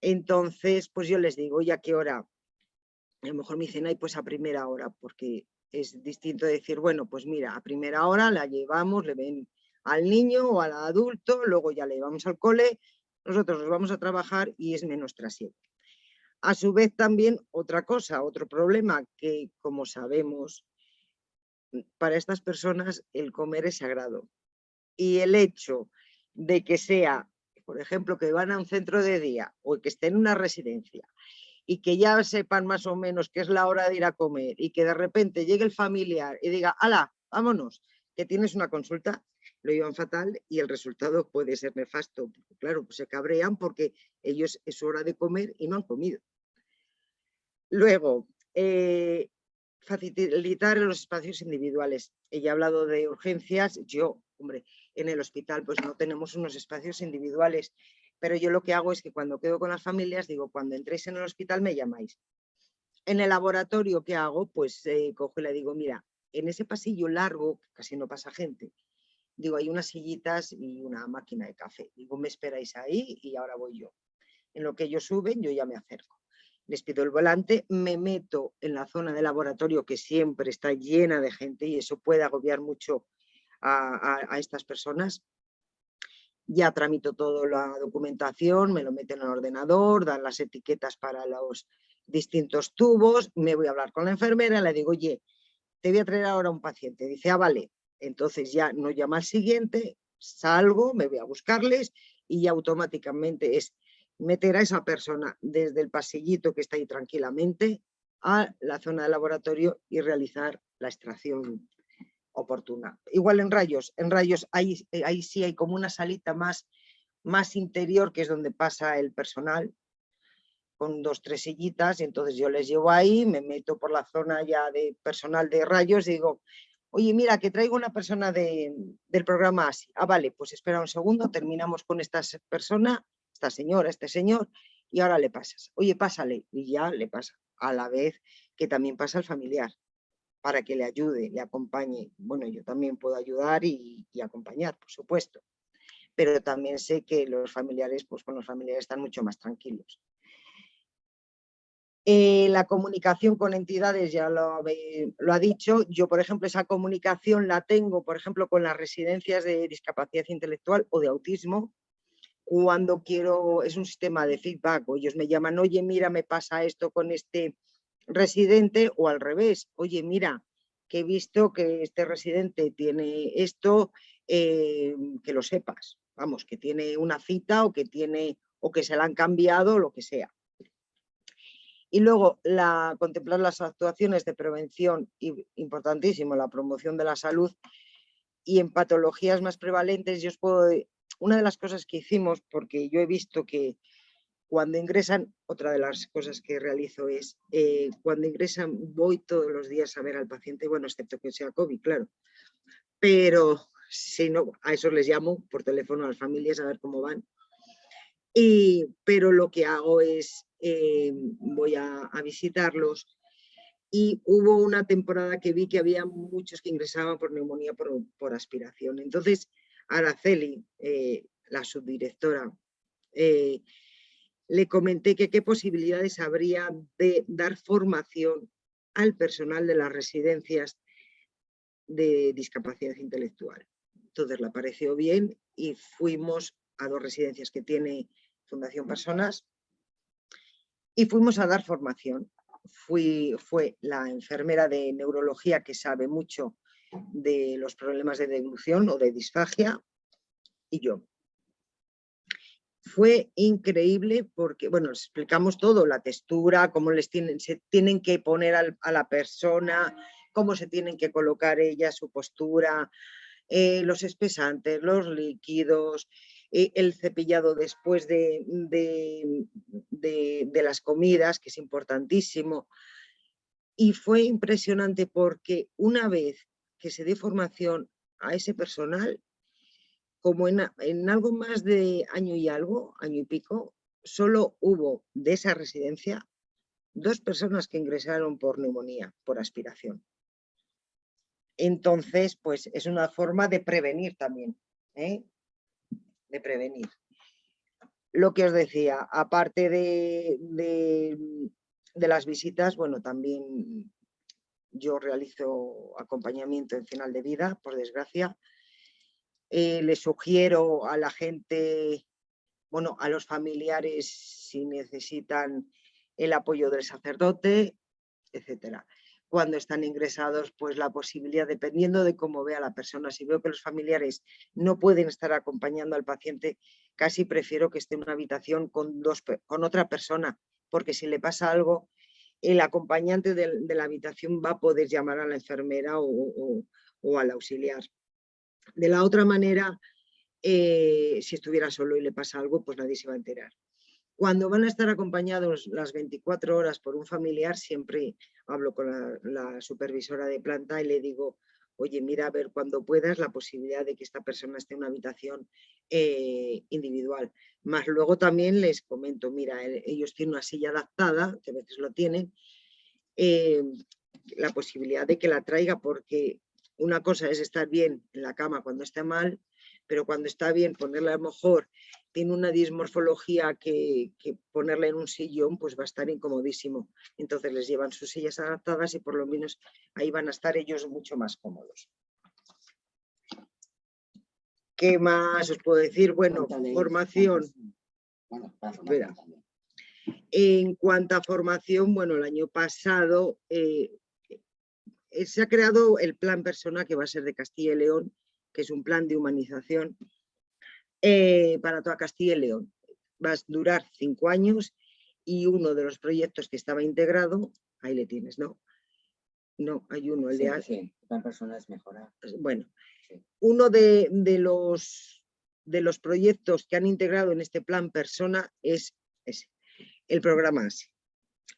Entonces, pues yo les digo, ¿y a qué hora? A lo mejor me dicen, ay, pues a primera hora, porque es distinto decir, bueno, pues mira, a primera hora la llevamos, le ven al niño o al adulto, luego ya le llevamos al cole nosotros nos vamos a trabajar y es menos trasiego. A su vez también otra cosa, otro problema que como sabemos, para estas personas el comer es sagrado. Y el hecho de que sea, por ejemplo, que van a un centro de día o que estén en una residencia y que ya sepan más o menos que es la hora de ir a comer y que de repente llegue el familiar y diga, ala, vámonos, que tienes una consulta, lo llevan fatal y el resultado puede ser nefasto. Claro, pues se cabrean porque ellos es hora de comer y no han comido. Luego, eh, facilitar los espacios individuales. Ella ha hablado de urgencias, yo, hombre, en el hospital pues no tenemos unos espacios individuales, pero yo lo que hago es que cuando quedo con las familias, digo, cuando entréis en el hospital me llamáis. En el laboratorio, ¿qué hago? Pues eh, cojo y le digo, mira, en ese pasillo largo, casi no pasa gente, digo, hay unas sillitas y una máquina de café. Digo, me esperáis ahí y ahora voy yo. En lo que ellos suben, yo ya me acerco. Les pido el volante, me meto en la zona de laboratorio que siempre está llena de gente y eso puede agobiar mucho a, estas personas. Ya tramito toda la documentación, me lo meten en el ordenador, dan las etiquetas para los distintos tubos, me voy a hablar con la enfermera, le digo, oye, te voy a traer ahora un paciente. Dice, ah, vale, entonces ya no llama al siguiente, salgo, me voy a buscarles y ya automáticamente es meter a esa persona desde el pasillito que está ahí tranquilamente a la zona de laboratorio y realizar la extracción oportuna. Igual en rayos, en rayos ahí, ahí sí hay como una salita más, más interior que es donde pasa el personal con dos, tres sillitas y entonces yo les llevo ahí, me meto por la zona ya de personal de rayos y digo, oye, mira, que traigo una persona del programa así. Ah, vale, pues espera un segundo, terminamos con esta persona, esta señora, este señor, y ahora le pasas. Oye, pásale, y ya le pasa, a la vez que también pasa al familiar, para que le ayude, le acompañe. Bueno, yo también puedo ayudar y, acompañar, por supuesto, pero también sé que los familiares, pues con los familiares están mucho más tranquilos. Eh, la comunicación con entidades, ya lo, lo, ha dicho, yo por ejemplo esa comunicación la tengo por ejemplo con las residencias de discapacidad intelectual o de autismo, cuando quiero, es un sistema de feedback, o ellos me llaman, oye mira me pasa esto con este residente o al revés, oye mira que he visto que este residente tiene esto, eh, que lo sepas, vamos, que tiene una cita o que tiene o que se la han cambiado, lo que sea. Y luego la, contemplar las actuaciones de prevención, importantísimo, la promoción de la salud y en patologías más prevalentes, yo os puedo, una de las cosas que hicimos, porque yo he visto que cuando ingresan, otra de las cosas que realizo es, eh, cuando ingresan voy todos los días a ver al paciente, bueno, excepto que sea COVID, claro, pero si no, a eso les llamo por teléfono a las familias a ver cómo van. Y, pero lo que hago es eh, voy a, visitarlos. Y hubo una temporada que vi que había muchos que ingresaban por neumonía por, aspiración. Entonces, Araceli, eh, la subdirectora, le comenté que qué posibilidades habría de dar formación al personal de las residencias de discapacidad intelectual. Entonces le pareció bien y fuimos a dos residencias que tiene Fundación Personas y fuimos a dar formación. Fui, fue la enfermera de neurología que sabe mucho de los problemas de deglución o de disfagia y yo. Fue increíble porque, bueno, les explicamos todo, la textura, cómo les tienen, se tienen que poner a la persona, cómo se tienen que colocar ella, su postura, eh, los espesantes, los líquidos, eh, el cepillado después de, de, las comidas, que es importantísimo. Y fue impresionante porque una vez que se dé formación a ese personal, como en, algo más de año y algo, año y pico, solo hubo de esa residencia dos personas que ingresaron por neumonía, por aspiración. Entonces, pues es una forma de prevenir también, ¿eh? de prevenir. Lo que os decía, aparte de, de, las visitas, bueno, también yo realizo acompañamiento en final de vida, por desgracia. Eh, le sugiero a la gente, bueno, a los familiares si necesitan el apoyo del sacerdote, etcétera cuando están ingresados, pues la posibilidad, dependiendo de cómo vea la persona, si veo que los familiares no pueden estar acompañando al paciente, casi prefiero que esté en una habitación con, dos, con otra persona, porque si le pasa algo, el acompañante de, la habitación va a poder llamar a la enfermera o, al auxiliar. De la otra manera, eh, si estuviera solo y le pasa algo, pues nadie se va a enterar. Cuando van a estar acompañados las 24 horas por un familiar, siempre hablo con la, supervisora de planta y le digo, oye, mira a ver cuando puedas la posibilidad de que esta persona esté en una habitación eh, individual. Más luego también les comento, mira, ellos tienen una silla adaptada, que a veces lo tienen, eh, la posibilidad de que la traiga porque una cosa es estar bien en la cama cuando está mal, pero cuando está bien ponerla a lo mejor tiene una dismorfología que, ponerla en un sillón pues va a estar incomodísimo. Entonces les llevan sus sillas adaptadas y por lo menos ahí van a estar ellos mucho más cómodos. ¿Qué más os puedo decir? Bueno, formación. En cuanto a formación, bueno, el año pasado eh, se ha creado el plan persona que va a ser de Castilla y León, que es un plan de humanización eh, para toda Castilla y León. Va a durar cinco años y uno de los proyectos que estaba integrado, ahí le tienes, ¿no? No, hay uno, el de... Sí, plan persona es mejorar. Bueno, uno de, los, de los proyectos que han integrado en este plan persona es ese, el programa ASI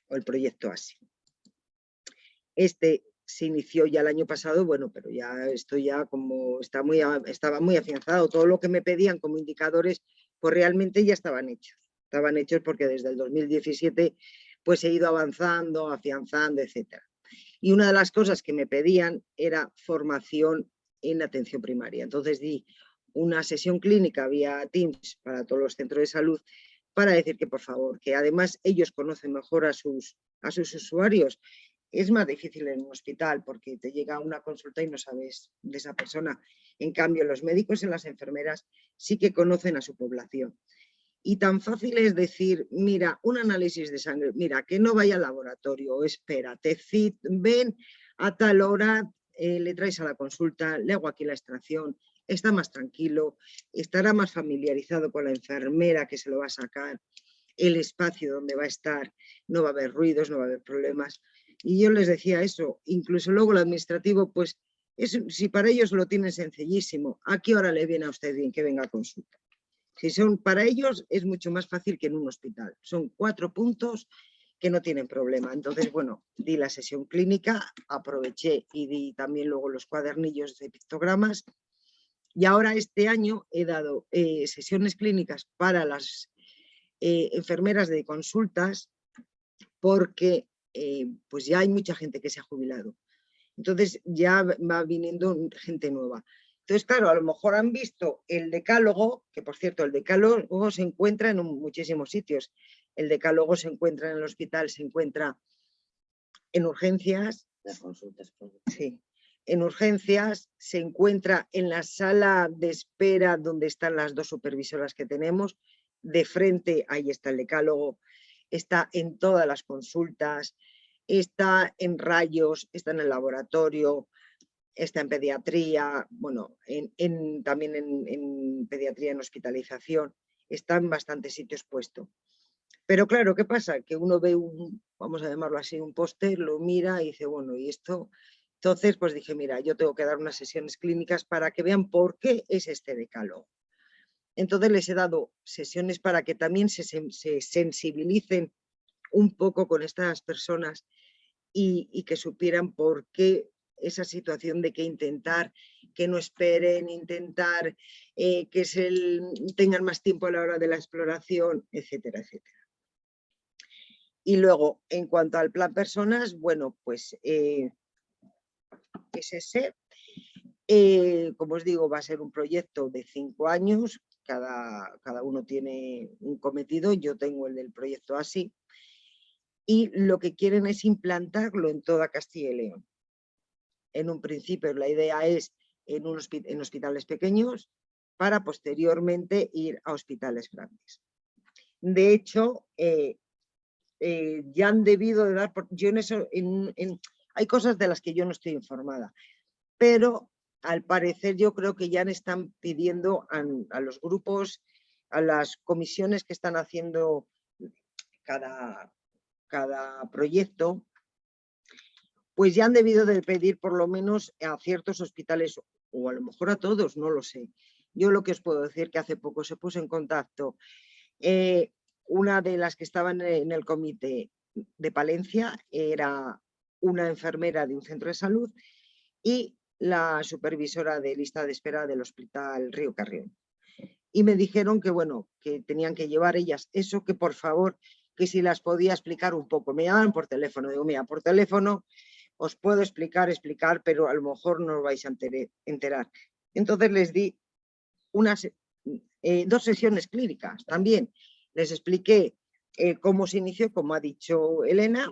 o el proyecto ASI. Este se inició ya el año pasado, bueno, pero ya esto ya como está muy, estaba muy afianzado, todo lo que me pedían como indicadores, pues realmente ya estaban hechos, estaban hechos porque desde el 2017 pues he ido avanzando, afianzando, etcétera. Y una de las cosas que me pedían era formación en atención primaria. Entonces di una sesión clínica vía Teams para todos los centros de salud para decir que por favor, que además ellos conocen mejor a sus, a sus usuarios es más difícil en un hospital porque te llega una consulta y no sabes de esa persona. En cambio, los médicos y las enfermeras sí que conocen a su población. Y tan fácil es decir, mira, un análisis de sangre, mira, que no vaya al laboratorio, espérate, ven a tal hora, eh, le traes a la consulta, le hago aquí la extracción, está más tranquilo, estará más familiarizado con la enfermera que se lo va a sacar, el espacio donde va a estar, no va a haber ruidos, no va a haber problemas. Y yo les decía eso, incluso luego el administrativo, pues si para ellos lo tienen sencillísimo, ¿a qué hora le viene a usted bien que venga a consulta? Si son para ellos es mucho más fácil que en un hospital. Son cuatro puntos que no tienen problema. Entonces, bueno, di la sesión clínica, aproveché y di también luego los cuadernillos de pictogramas. Y ahora este año he dado eh, sesiones clínicas para las eh, enfermeras de consultas porque eh, pues ya hay mucha gente que se ha jubilado. Entonces ya va viniendo gente nueva. Entonces, claro, a lo mejor han visto el decálogo, que por cierto, el decálogo se encuentra en muchísimos sitios. El decálogo se encuentra en el hospital, se encuentra en urgencias. Las consultas. Sí. En urgencias se encuentra en la sala de espera donde están las dos supervisoras que tenemos. De frente, ahí está el decálogo está en todas las consultas, está en rayos, está en el laboratorio, está en pediatría, bueno, en, también en, pediatría en hospitalización. está en bastantes sitios puesto. Pero claro, ¿qué pasa? Que uno ve un, vamos a llamarlo así, un póster, lo mira y dice, bueno, ¿y esto? Entonces, pues dije, mira, yo tengo que dar unas sesiones clínicas para que vean por qué es este decálogo. Entonces les he dado sesiones para que también se, sensibilicen un poco con estas personas y, que supieran por qué esa situación de que intentar, que no esperen, intentar eh, que tengan más tiempo a la hora de la exploración, etcétera, etcétera. Y luego, en cuanto al plan personas, bueno, pues eh, es ese. Eh, como os digo, va a ser un proyecto de cinco años cada, uno tiene un cometido, yo tengo el del proyecto así, y lo que quieren es implantarlo en toda Castilla y León. En un principio la idea es en, en hospitales pequeños para posteriormente ir a hospitales grandes. De hecho, eh, eh, ya han debido de dar, yo en eso, hay cosas de las que yo no estoy informada, pero al parecer yo creo que ya están pidiendo a, los grupos, a las comisiones que están haciendo cada, cada proyecto, pues ya han debido de pedir por lo menos a ciertos hospitales o a lo mejor a todos, no lo sé. Yo lo que os puedo decir que hace poco se puso en contacto eh, una de las que estaban en el comité de Palencia, era una enfermera de un centro de salud y la supervisora de lista de espera del Hospital Río Carrión. Y me dijeron que, bueno, que tenían que llevar ellas eso, que por favor, que si las podía explicar un poco. Me llaman por teléfono, digo, mira, por teléfono os puedo explicar, explicar, pero a lo mejor no os vais a enterar. Entonces les di unas, eh, dos sesiones clínicas también. Les expliqué eh, cómo se inició, como ha dicho Elena,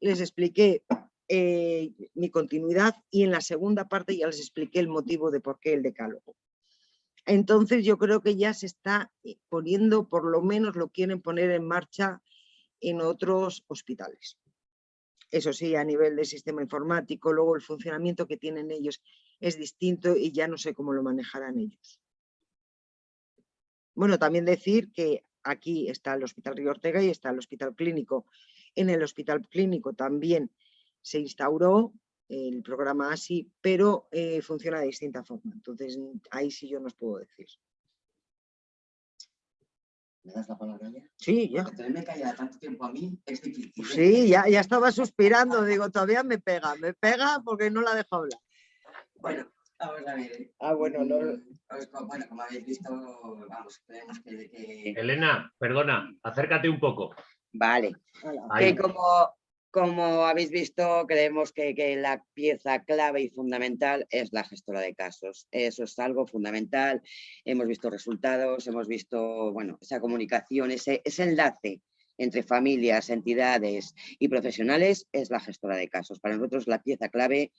les expliqué eh, mi continuidad y en la segunda parte ya les expliqué el motivo de por qué el decálogo. Entonces yo creo que ya se está eh, poniendo, por lo menos lo quieren poner en marcha en otros hospitales. Eso sí, a nivel de sistema informático, luego el funcionamiento que tienen ellos es distinto y ya no sé cómo lo manejarán ellos. Bueno, también decir que aquí está el Hospital Río Ortega y está el Hospital Clínico. En el Hospital Clínico también se instauró el programa así, pero eh, funciona de distinta forma. Entonces, ahí sí yo no os puedo decir. ¿Me das la palabra ya? Sí, ya. Porque me calla tanto tiempo a mí, es difícil. ¿eh? Sí, ya, ya estaba suspirando, digo, todavía me pega, me pega porque no la dejo hablar. Bueno, vamos a ver. Ah, bueno, no... Mm, bueno, como habéis visto, vamos, creemos que, que... Elena, perdona, acércate un poco. Vale, que como, como habéis visto, creemos que, la pieza clave y fundamental es la gestora de casos. Eso es algo fundamental. Hemos visto resultados, hemos visto bueno, esa comunicación, ese, ese enlace entre familias, entidades y profesionales es la gestora de casos. Para nosotros la pieza clave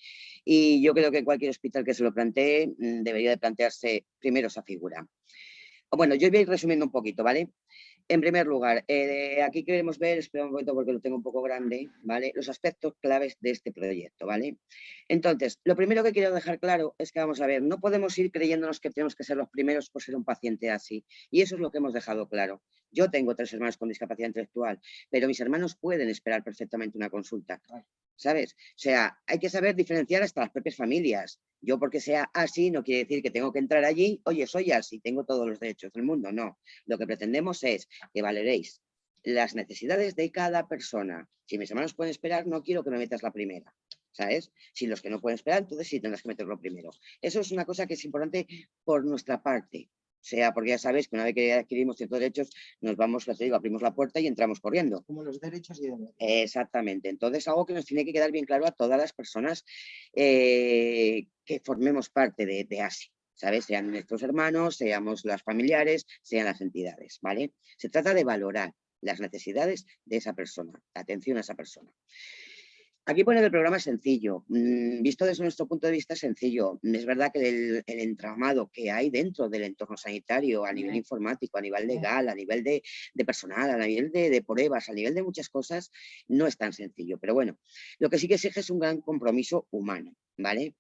y yo creo que cualquier hospital que se lo plantee mm, debería de plantearse primero esa figura. Bueno, yo voy a ir resumiendo un poquito, ¿vale? En primer lugar, eh, aquí queremos ver, espera un momento porque lo tengo un poco grande, ¿vale? Los aspectos claves de este proyecto, ¿vale? Entonces, lo primero que quiero dejar claro es que vamos a ver, no podemos ir creyéndonos que tenemos que ser los primeros por ser un paciente así. Y eso es lo que hemos dejado claro. Yo tengo tres hermanos con discapacidad intelectual, pero mis hermanos pueden esperar perfectamente una consulta. ¿Sabes? O sea, hay que saber diferenciar hasta las propias familias. Yo porque sea así no quiere decir que tengo que entrar allí, oye, soy así, tengo todos los derechos del mundo. No, lo que pretendemos es que valeréis las necesidades de cada persona. Si mis hermanos pueden esperar, no quiero que me metas la primera. ¿Sabes? Si los que no pueden esperar, entonces sí tendrás que meterlo primero. Eso es una cosa que es importante por nuestra parte. Sea, porque ya sabéis que una vez que adquirimos ciertos derechos, nos vamos, te digo, abrimos la puerta y entramos corriendo. Como los derechos y deberes. Exactamente. Entonces, algo que nos tiene que quedar bien claro a todas las personas eh, que formemos parte de, de ASI. ¿sabes? Sean nuestros hermanos, seamos los familiares, sean las entidades, ¿vale? Se trata de valorar las necesidades de esa persona, atención a esa persona. Aquí pone que el programa es sencillo, mm, visto desde nuestro punto de vista es sencillo. Es verdad que el, entramado que hay dentro del entorno sanitario, a nivel informático, a nivel legal, a nivel de, personal, a nivel de, de, pruebas, a nivel de muchas cosas, no es tan sencillo. Pero bueno, lo que sí que exige es un gran compromiso humano, ¿vale?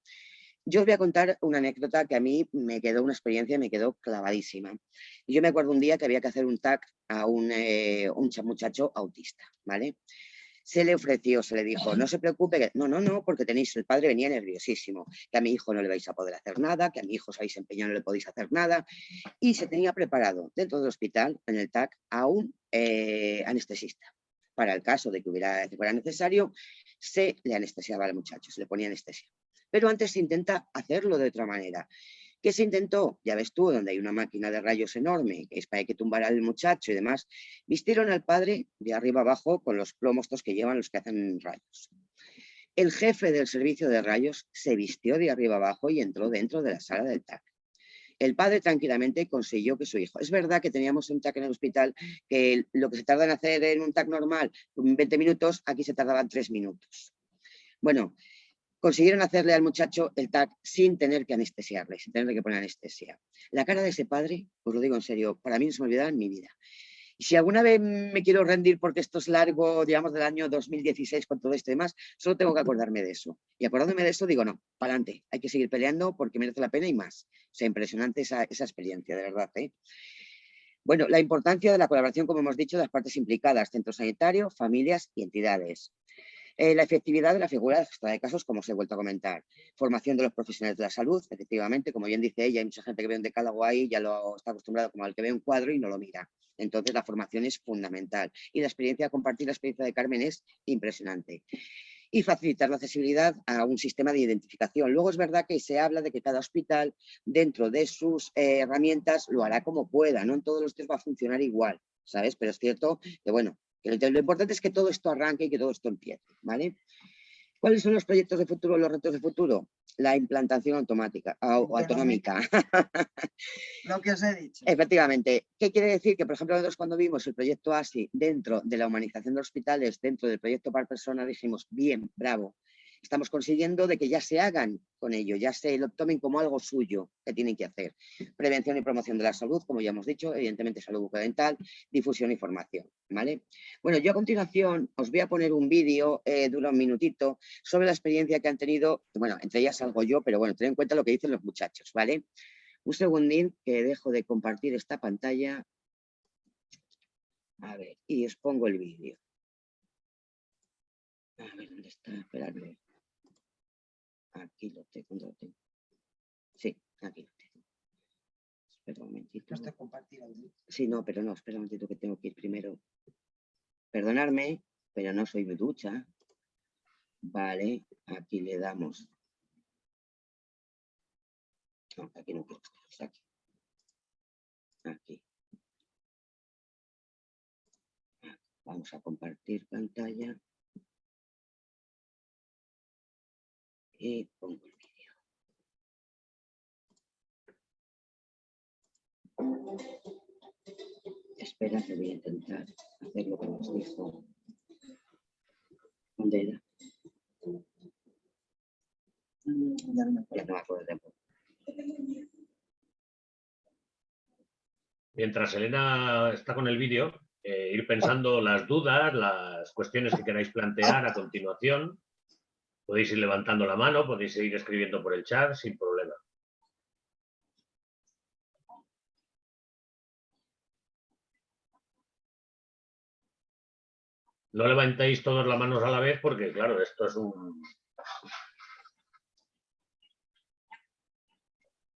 Yo os voy a contar una anécdota que a mí me quedó una experiencia, me quedó clavadísima. Yo me acuerdo un día que había que hacer un TAC a un, eh, un muchacho autista, ¿vale? Se le ofreció, se le dijo, no se preocupe, no, no, no, porque tenéis, el padre venía nerviosísimo, que a mi hijo no le vais a poder hacer nada, que a mi hijo os habéis empeñado, no le podéis hacer nada, y se tenía preparado dentro del hospital, en el TAC, a un eh, anestesista. Para el caso de que hubiera, fuera necesario, se le anestesiaba al muchacho, se le ponía anestesia. Pero antes se intenta hacerlo de otra manera. ¿Qué se intentó? Ya ves tú, donde hay una máquina de rayos enorme, que es para que tumbar al muchacho y demás, vistieron al padre de arriba abajo con los plomos que llevan los que hacen rayos. El jefe del servicio de rayos se vistió de arriba abajo y entró dentro de la sala del TAC. El padre tranquilamente consiguió que su hijo... Es verdad que teníamos un TAC en el hospital que lo que se tarda en hacer en un TAC normal 20 minutos, aquí se tardaban 3 minutos. Bueno, consiguieron hacerle al muchacho el TAC sin tener que anestesiarle, sin tener que poner anestesia. La cara de ese padre, os lo digo en serio, para mí no se me olvidará en mi vida. Y si alguna vez me quiero rendir porque esto es largo, digamos, del año 2016 con todo esto y demás, solo tengo que acordarme de eso. Y acordándome de eso digo, no, para adelante, hay que seguir peleando porque merece la pena y más. O sea, impresionante esa, experiencia, de verdad. ¿eh? Bueno, la importancia de la colaboración, como hemos dicho, de las partes implicadas, centro sanitario, familias y entidades. Eh, la efectividad de la figura de casos, como os he vuelto a comentar. Formación de los profesionales de la salud, efectivamente, como bien dice ella, hay mucha gente que ve un decálogo ahí, ya lo está acostumbrado como al que ve un cuadro y no lo mira. Entonces la formación es fundamental. Y la experiencia, compartir la experiencia de Carmen es impresionante y facilitar la accesibilidad a un sistema de identificación. Luego es verdad que se habla de que cada hospital dentro de sus eh, herramientas lo hará como pueda, no en todos los tres va a funcionar igual, ¿sabes? Pero es cierto que bueno, lo importante es que todo esto arranque y que todo esto empiece, ¿vale? ¿Cuáles son los proyectos de futuro, los retos de futuro? La implantación automática o autonómica. Lo que os he dicho. Efectivamente. ¿Qué quiere decir? Que, por ejemplo, nosotros cuando vimos el proyecto ASI dentro de la humanización de hospitales, dentro del proyecto par persona, dijimos, bien, bravo, estamos consiguiendo de que ya se hagan con ello, ya se lo tomen como algo suyo que tienen que hacer. Prevención y promoción de la salud, como ya hemos dicho, evidentemente salud bucodental, difusión y formación. ¿vale? Bueno, yo a continuación os voy a poner un vídeo, eh, dura un minutito, sobre la experiencia que han tenido, bueno, entre ellas salgo yo, pero bueno, ten en cuenta lo que dicen los muchachos, ¿vale? Un segundín que dejo de compartir esta pantalla. A ver, y os pongo el vídeo. A ver, ¿dónde está? Esperadme. Aquí lo tengo, lo tengo. Sí, aquí lo tengo. Espera un momentito. No está compartido. Sí, no, pero no, espera un momentito que tengo que ir primero. Perdonadme, pero no soy ducha. Vale, aquí le damos. No, aquí no quiero estar, aquí. Aquí. Vamos a compartir pantalla. Y pongo el vídeo. Espera que voy a intentar hacer lo que nos dijo. ¿Dónde. Mientras Elena está con el vídeo, eh, ir pensando las dudas, las cuestiones que queráis plantear a continuación Podéis ir levantando la mano, podéis seguir escribiendo por el chat sin problema. No levantéis todas las manos a la vez porque, claro, esto es un...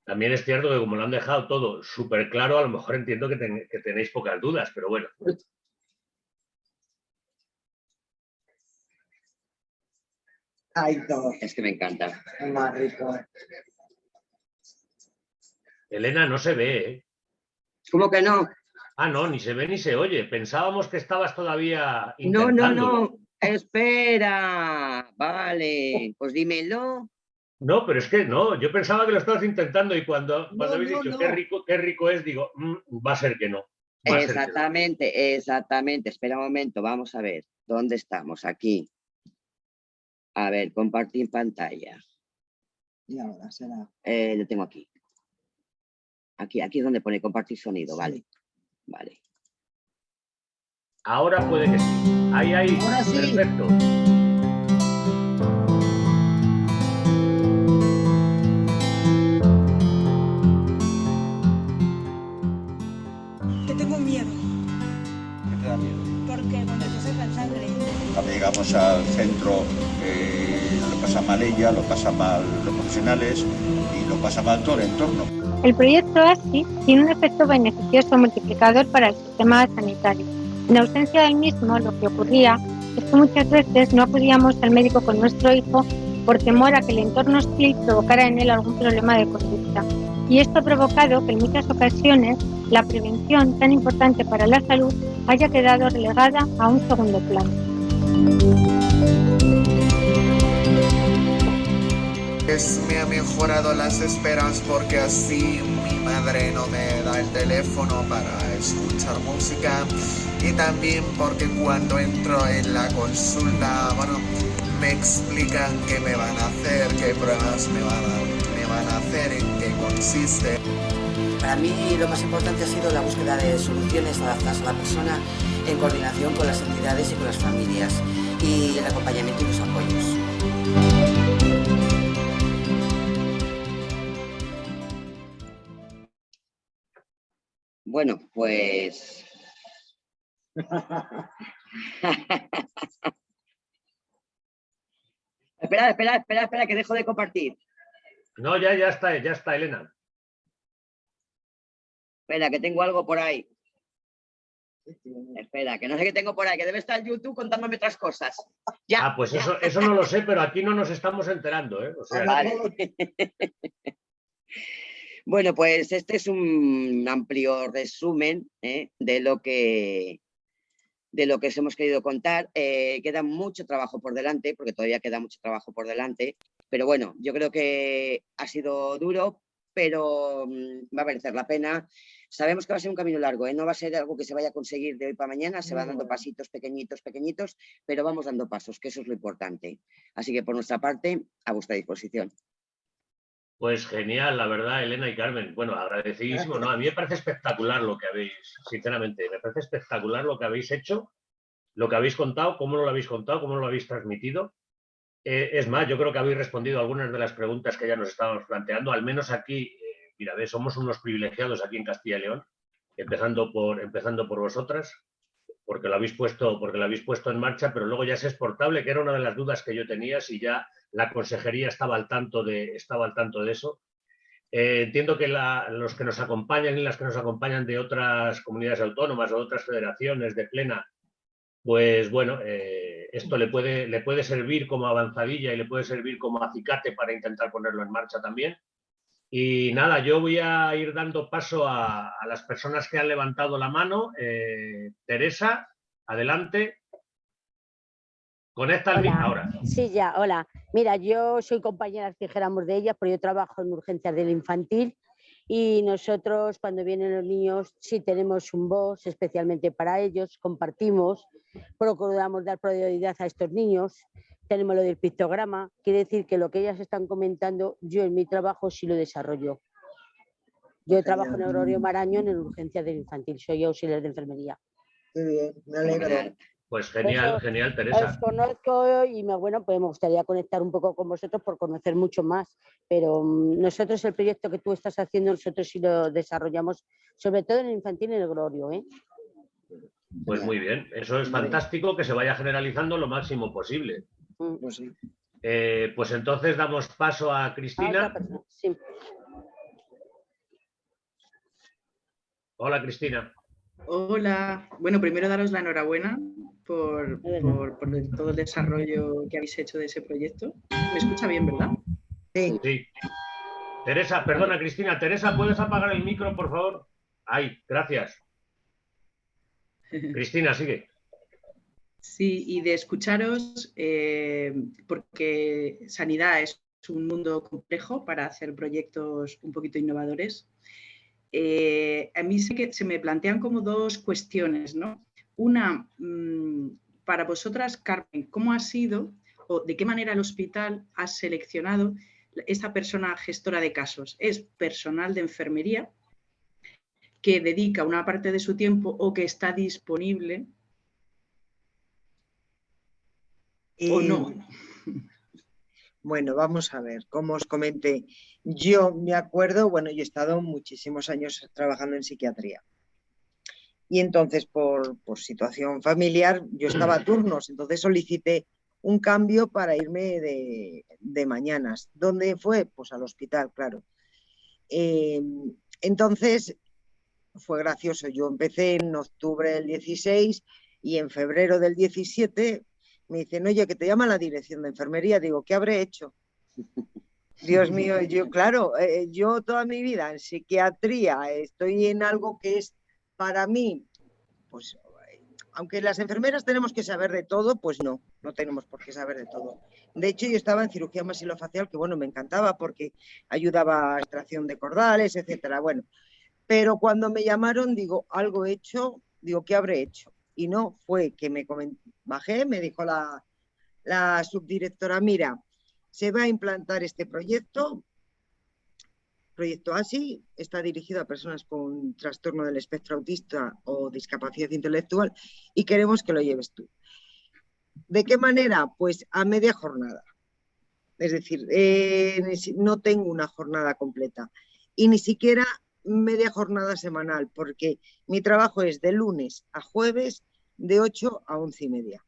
También es cierto que como lo han dejado todo súper claro, a lo mejor entiendo que, que tenéis pocas dudas, pero bueno. Ay, todo. Es que me encanta. Más rico. Elena, no se ve, ¿eh? ¿Cómo que no? Ah, no, ni se ve ni se oye. Pensábamos que estabas todavía No, no, no. Espera. Vale, pues dímelo. No, pero es que no, yo pensaba que lo estabas intentando y cuando, cuando habéis dicho qué rico, qué rico es, digo, mm, va a ser que no. Exactamente, exactamente. Espera un momento, vamos a ver. ¿Dónde estamos? Aquí. A ver, compartir pantalla. Y ahora será. Eh, lo tengo aquí. Aquí, aquí es donde pone compartir sonido, vale. Vale. Ahora puede que sí. Ahí, ahí. Ahora sí. Perfecto. Vamos al centro, eh, lo pasa mal ella, lo pasa mal los profesionales y lo pasa mal todo el entorno. El proyecto ASI tiene un efecto beneficioso multiplicador para el sistema sanitario. En ausencia del mismo, lo que ocurría es que muchas veces no acudíamos al médico con nuestro hijo por temor a que el entorno hostil provocara en él algún problema de conducta. Y esto ha provocado que en muchas ocasiones la prevención, tan importante para la salud, haya quedado relegada a un segundo plano. Me ha mejorado las esperas porque así mi madre no me da el teléfono para escuchar música y también porque cuando entro en la consulta, bueno, me explican qué me van a hacer, qué pruebas me van a, me van a hacer, en qué consiste. Para mí lo más importante ha sido la búsqueda de soluciones adaptadas a la persona en coordinación con las entidades y con las familias y el acompañamiento y los apoyos. Bueno, pues... espera, espera, espera, espera, que dejo de compartir. No, ya, ya está, ya está, Elena. Espera, que tengo algo por ahí. Espera, que no sé qué tengo por ahí, que debe estar YouTube contándome otras cosas. Ya, ah, pues Eso, eso no lo sé, pero aquí no nos estamos enterando. ¿eh? bueno, pues este es un amplio resumen ¿eh? de lo que de lo que os hemos querido contar. Eh, queda mucho trabajo por delante, porque todavía queda mucho trabajo por delante, pero bueno, yo creo que ha sido duro, pero mm, va a merecer la pena. Sabemos que va a ser un camino largo, ¿eh? no va a ser algo que se vaya a conseguir de hoy para mañana, se va dando pasitos pequeñitos, pequeñitos, pero vamos dando pasos, que eso es lo importante. Así que por nuestra parte, a vuestra disposición. Pues genial, la verdad, Elena y Carmen. Bueno, agradecidísimo. No, a mí me parece espectacular lo que habéis, sinceramente, me parece espectacular lo que habéis hecho, lo que habéis contado, cómo lo habéis contado, cómo lo habéis transmitido. Eh, es más, yo creo que habéis respondido algunas de las preguntas que ya nos estábamos planteando, al menos aquí mira, somos unos privilegiados aquí en Castilla y León, empezando por, empezando por vosotras, porque lo, habéis puesto, porque lo habéis puesto en marcha, pero luego ya es exportable, que era una de las dudas que yo tenía, si ya la consejería estaba al tanto de, estaba al tanto de eso. Eh, entiendo que los que nos acompañan y las que nos acompañan de otras comunidades autónomas o de otras federaciones de plena, pues bueno, eh, esto le puede, le puede servir como avanzadilla y le puede servir como acicate para intentar ponerlo en marcha también. Y nada, yo voy a ir dando paso a, las personas que han levantado la mano. Eh, Teresa, adelante. Conecta el ahora. Sí, ya, hola. Mira, yo soy compañera, dijéramos de ella, pero yo trabajo en urgencias del infantil y nosotros cuando vienen los niños sí tenemos un voz especialmente para ellos, compartimos, procuramos dar prioridad a estos niños tenemos lo del pictograma, quiere decir que lo que ellas están comentando, yo en mi trabajo sí lo desarrollo. Yo trabajo en Aurorio Marañón en urgencia del infantil, soy auxiliar de enfermería. Muy bien, me alegro. Pues genial, genial, Teresa. Os conozco y me, bueno, pues me gustaría conectar un poco con vosotros por conocer mucho más, pero mm, nosotros el proyecto que tú estás haciendo, nosotros sí lo desarrollamos, sobre todo en el infantil y en el Glorio. ¿eh? Pues muy bien, eso es fantástico que se vaya generalizando lo máximo posible. Mm. Pues, eh, pues, entonces damos paso a Cristina. Hola, Cristina. Hola. Bueno, primero daros la enhorabuena por, todo el desarrollo que habéis hecho de ese proyecto. ¿Me escucha bien, verdad? Sí. sí. Teresa, perdona, Cristina. Teresa, ¿puedes apagar el micro, por favor? Ay, gracias. Cristina, sigue. Sí, y de escucharos, eh, porque sanidad es un mundo complejo para hacer proyectos un poquito innovadores. Eh, a mí se, que se me plantean como dos cuestiones, ¿no? Una, mm, para vosotras, Carmen, ¿cómo ha sido o de qué manera el hospital ha seleccionado esta persona gestora de casos? ¿Es personal de enfermería que dedica una parte de su tiempo o que está disponible ¿O no? Bueno, vamos a ver, como os comenté, yo me acuerdo, bueno, yo he estado muchísimos años trabajando en psiquiatría. Y entonces, por, situación familiar, yo estaba a turnos, entonces solicité un cambio para irme de, de mañanas. ¿Dónde fue? Pues al hospital, claro. Eh, entonces, fue gracioso. Yo empecé en octubre del 16 y en febrero del 17 me dicen, oye, que te llama la dirección de enfermería. Digo, ¿qué habré hecho? Dios mío, yo, claro, eh, yo toda mi vida en psiquiatría estoy en algo que es para mí, pues, aunque las enfermeras tenemos que saber de todo, pues no, no tenemos por qué saber de todo. De hecho, yo estaba en cirugía masilofacial, que bueno, me encantaba porque ayudaba a extracción de cordales, etcétera. Bueno, pero cuando me llamaron, digo, algo he hecho, digo, ¿qué habré hecho? Y no fue que me bajé, me dijo la, la subdirectora, mira, se va a implantar este proyecto, proyecto ASI, está dirigido a personas con trastorno del espectro autista o discapacidad intelectual y queremos que lo lleves tú. ¿De qué manera? Pues a media jornada. Es decir, eh, no tengo una jornada completa y ni siquiera media jornada semanal, porque mi trabajo es de lunes a jueves de 8 a 11 y media.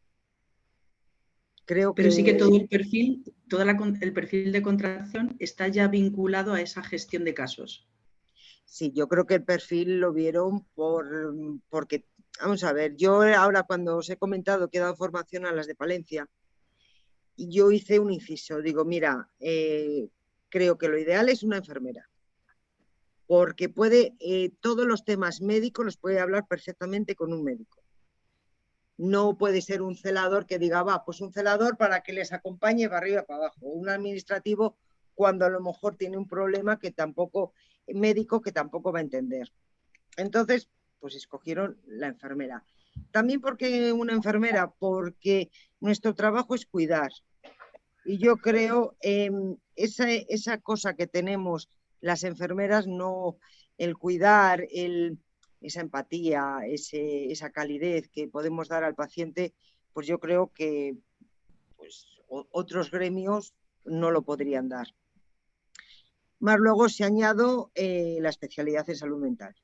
Creo Pero sí que todo el perfil, todo el perfil de contratación está ya vinculado a esa gestión de casos. Sí, yo creo que el perfil lo vieron por, porque, vamos a ver, yo ahora cuando os he comentado que he dado formación a las de Palencia, yo hice un inciso, digo, mira, eh, creo que lo ideal es una enfermera, porque puede, eh, todos los temas médicos los puede hablar perfectamente con un médico no puede ser un celador que diga, va, pues un celador para que les acompañe para arriba para abajo, un administrativo cuando a lo mejor tiene un problema que tampoco, médico que tampoco va a entender. Entonces, pues escogieron la enfermera. También porque una enfermera, porque nuestro trabajo es cuidar. Y yo creo en esa, esa cosa que tenemos las enfermeras, no el cuidar, el, esa empatía, esa calidez que podemos dar al paciente, pues yo creo que pues, otros gremios no lo podrían dar. Más luego se añado eh, la especialidad en salud mental,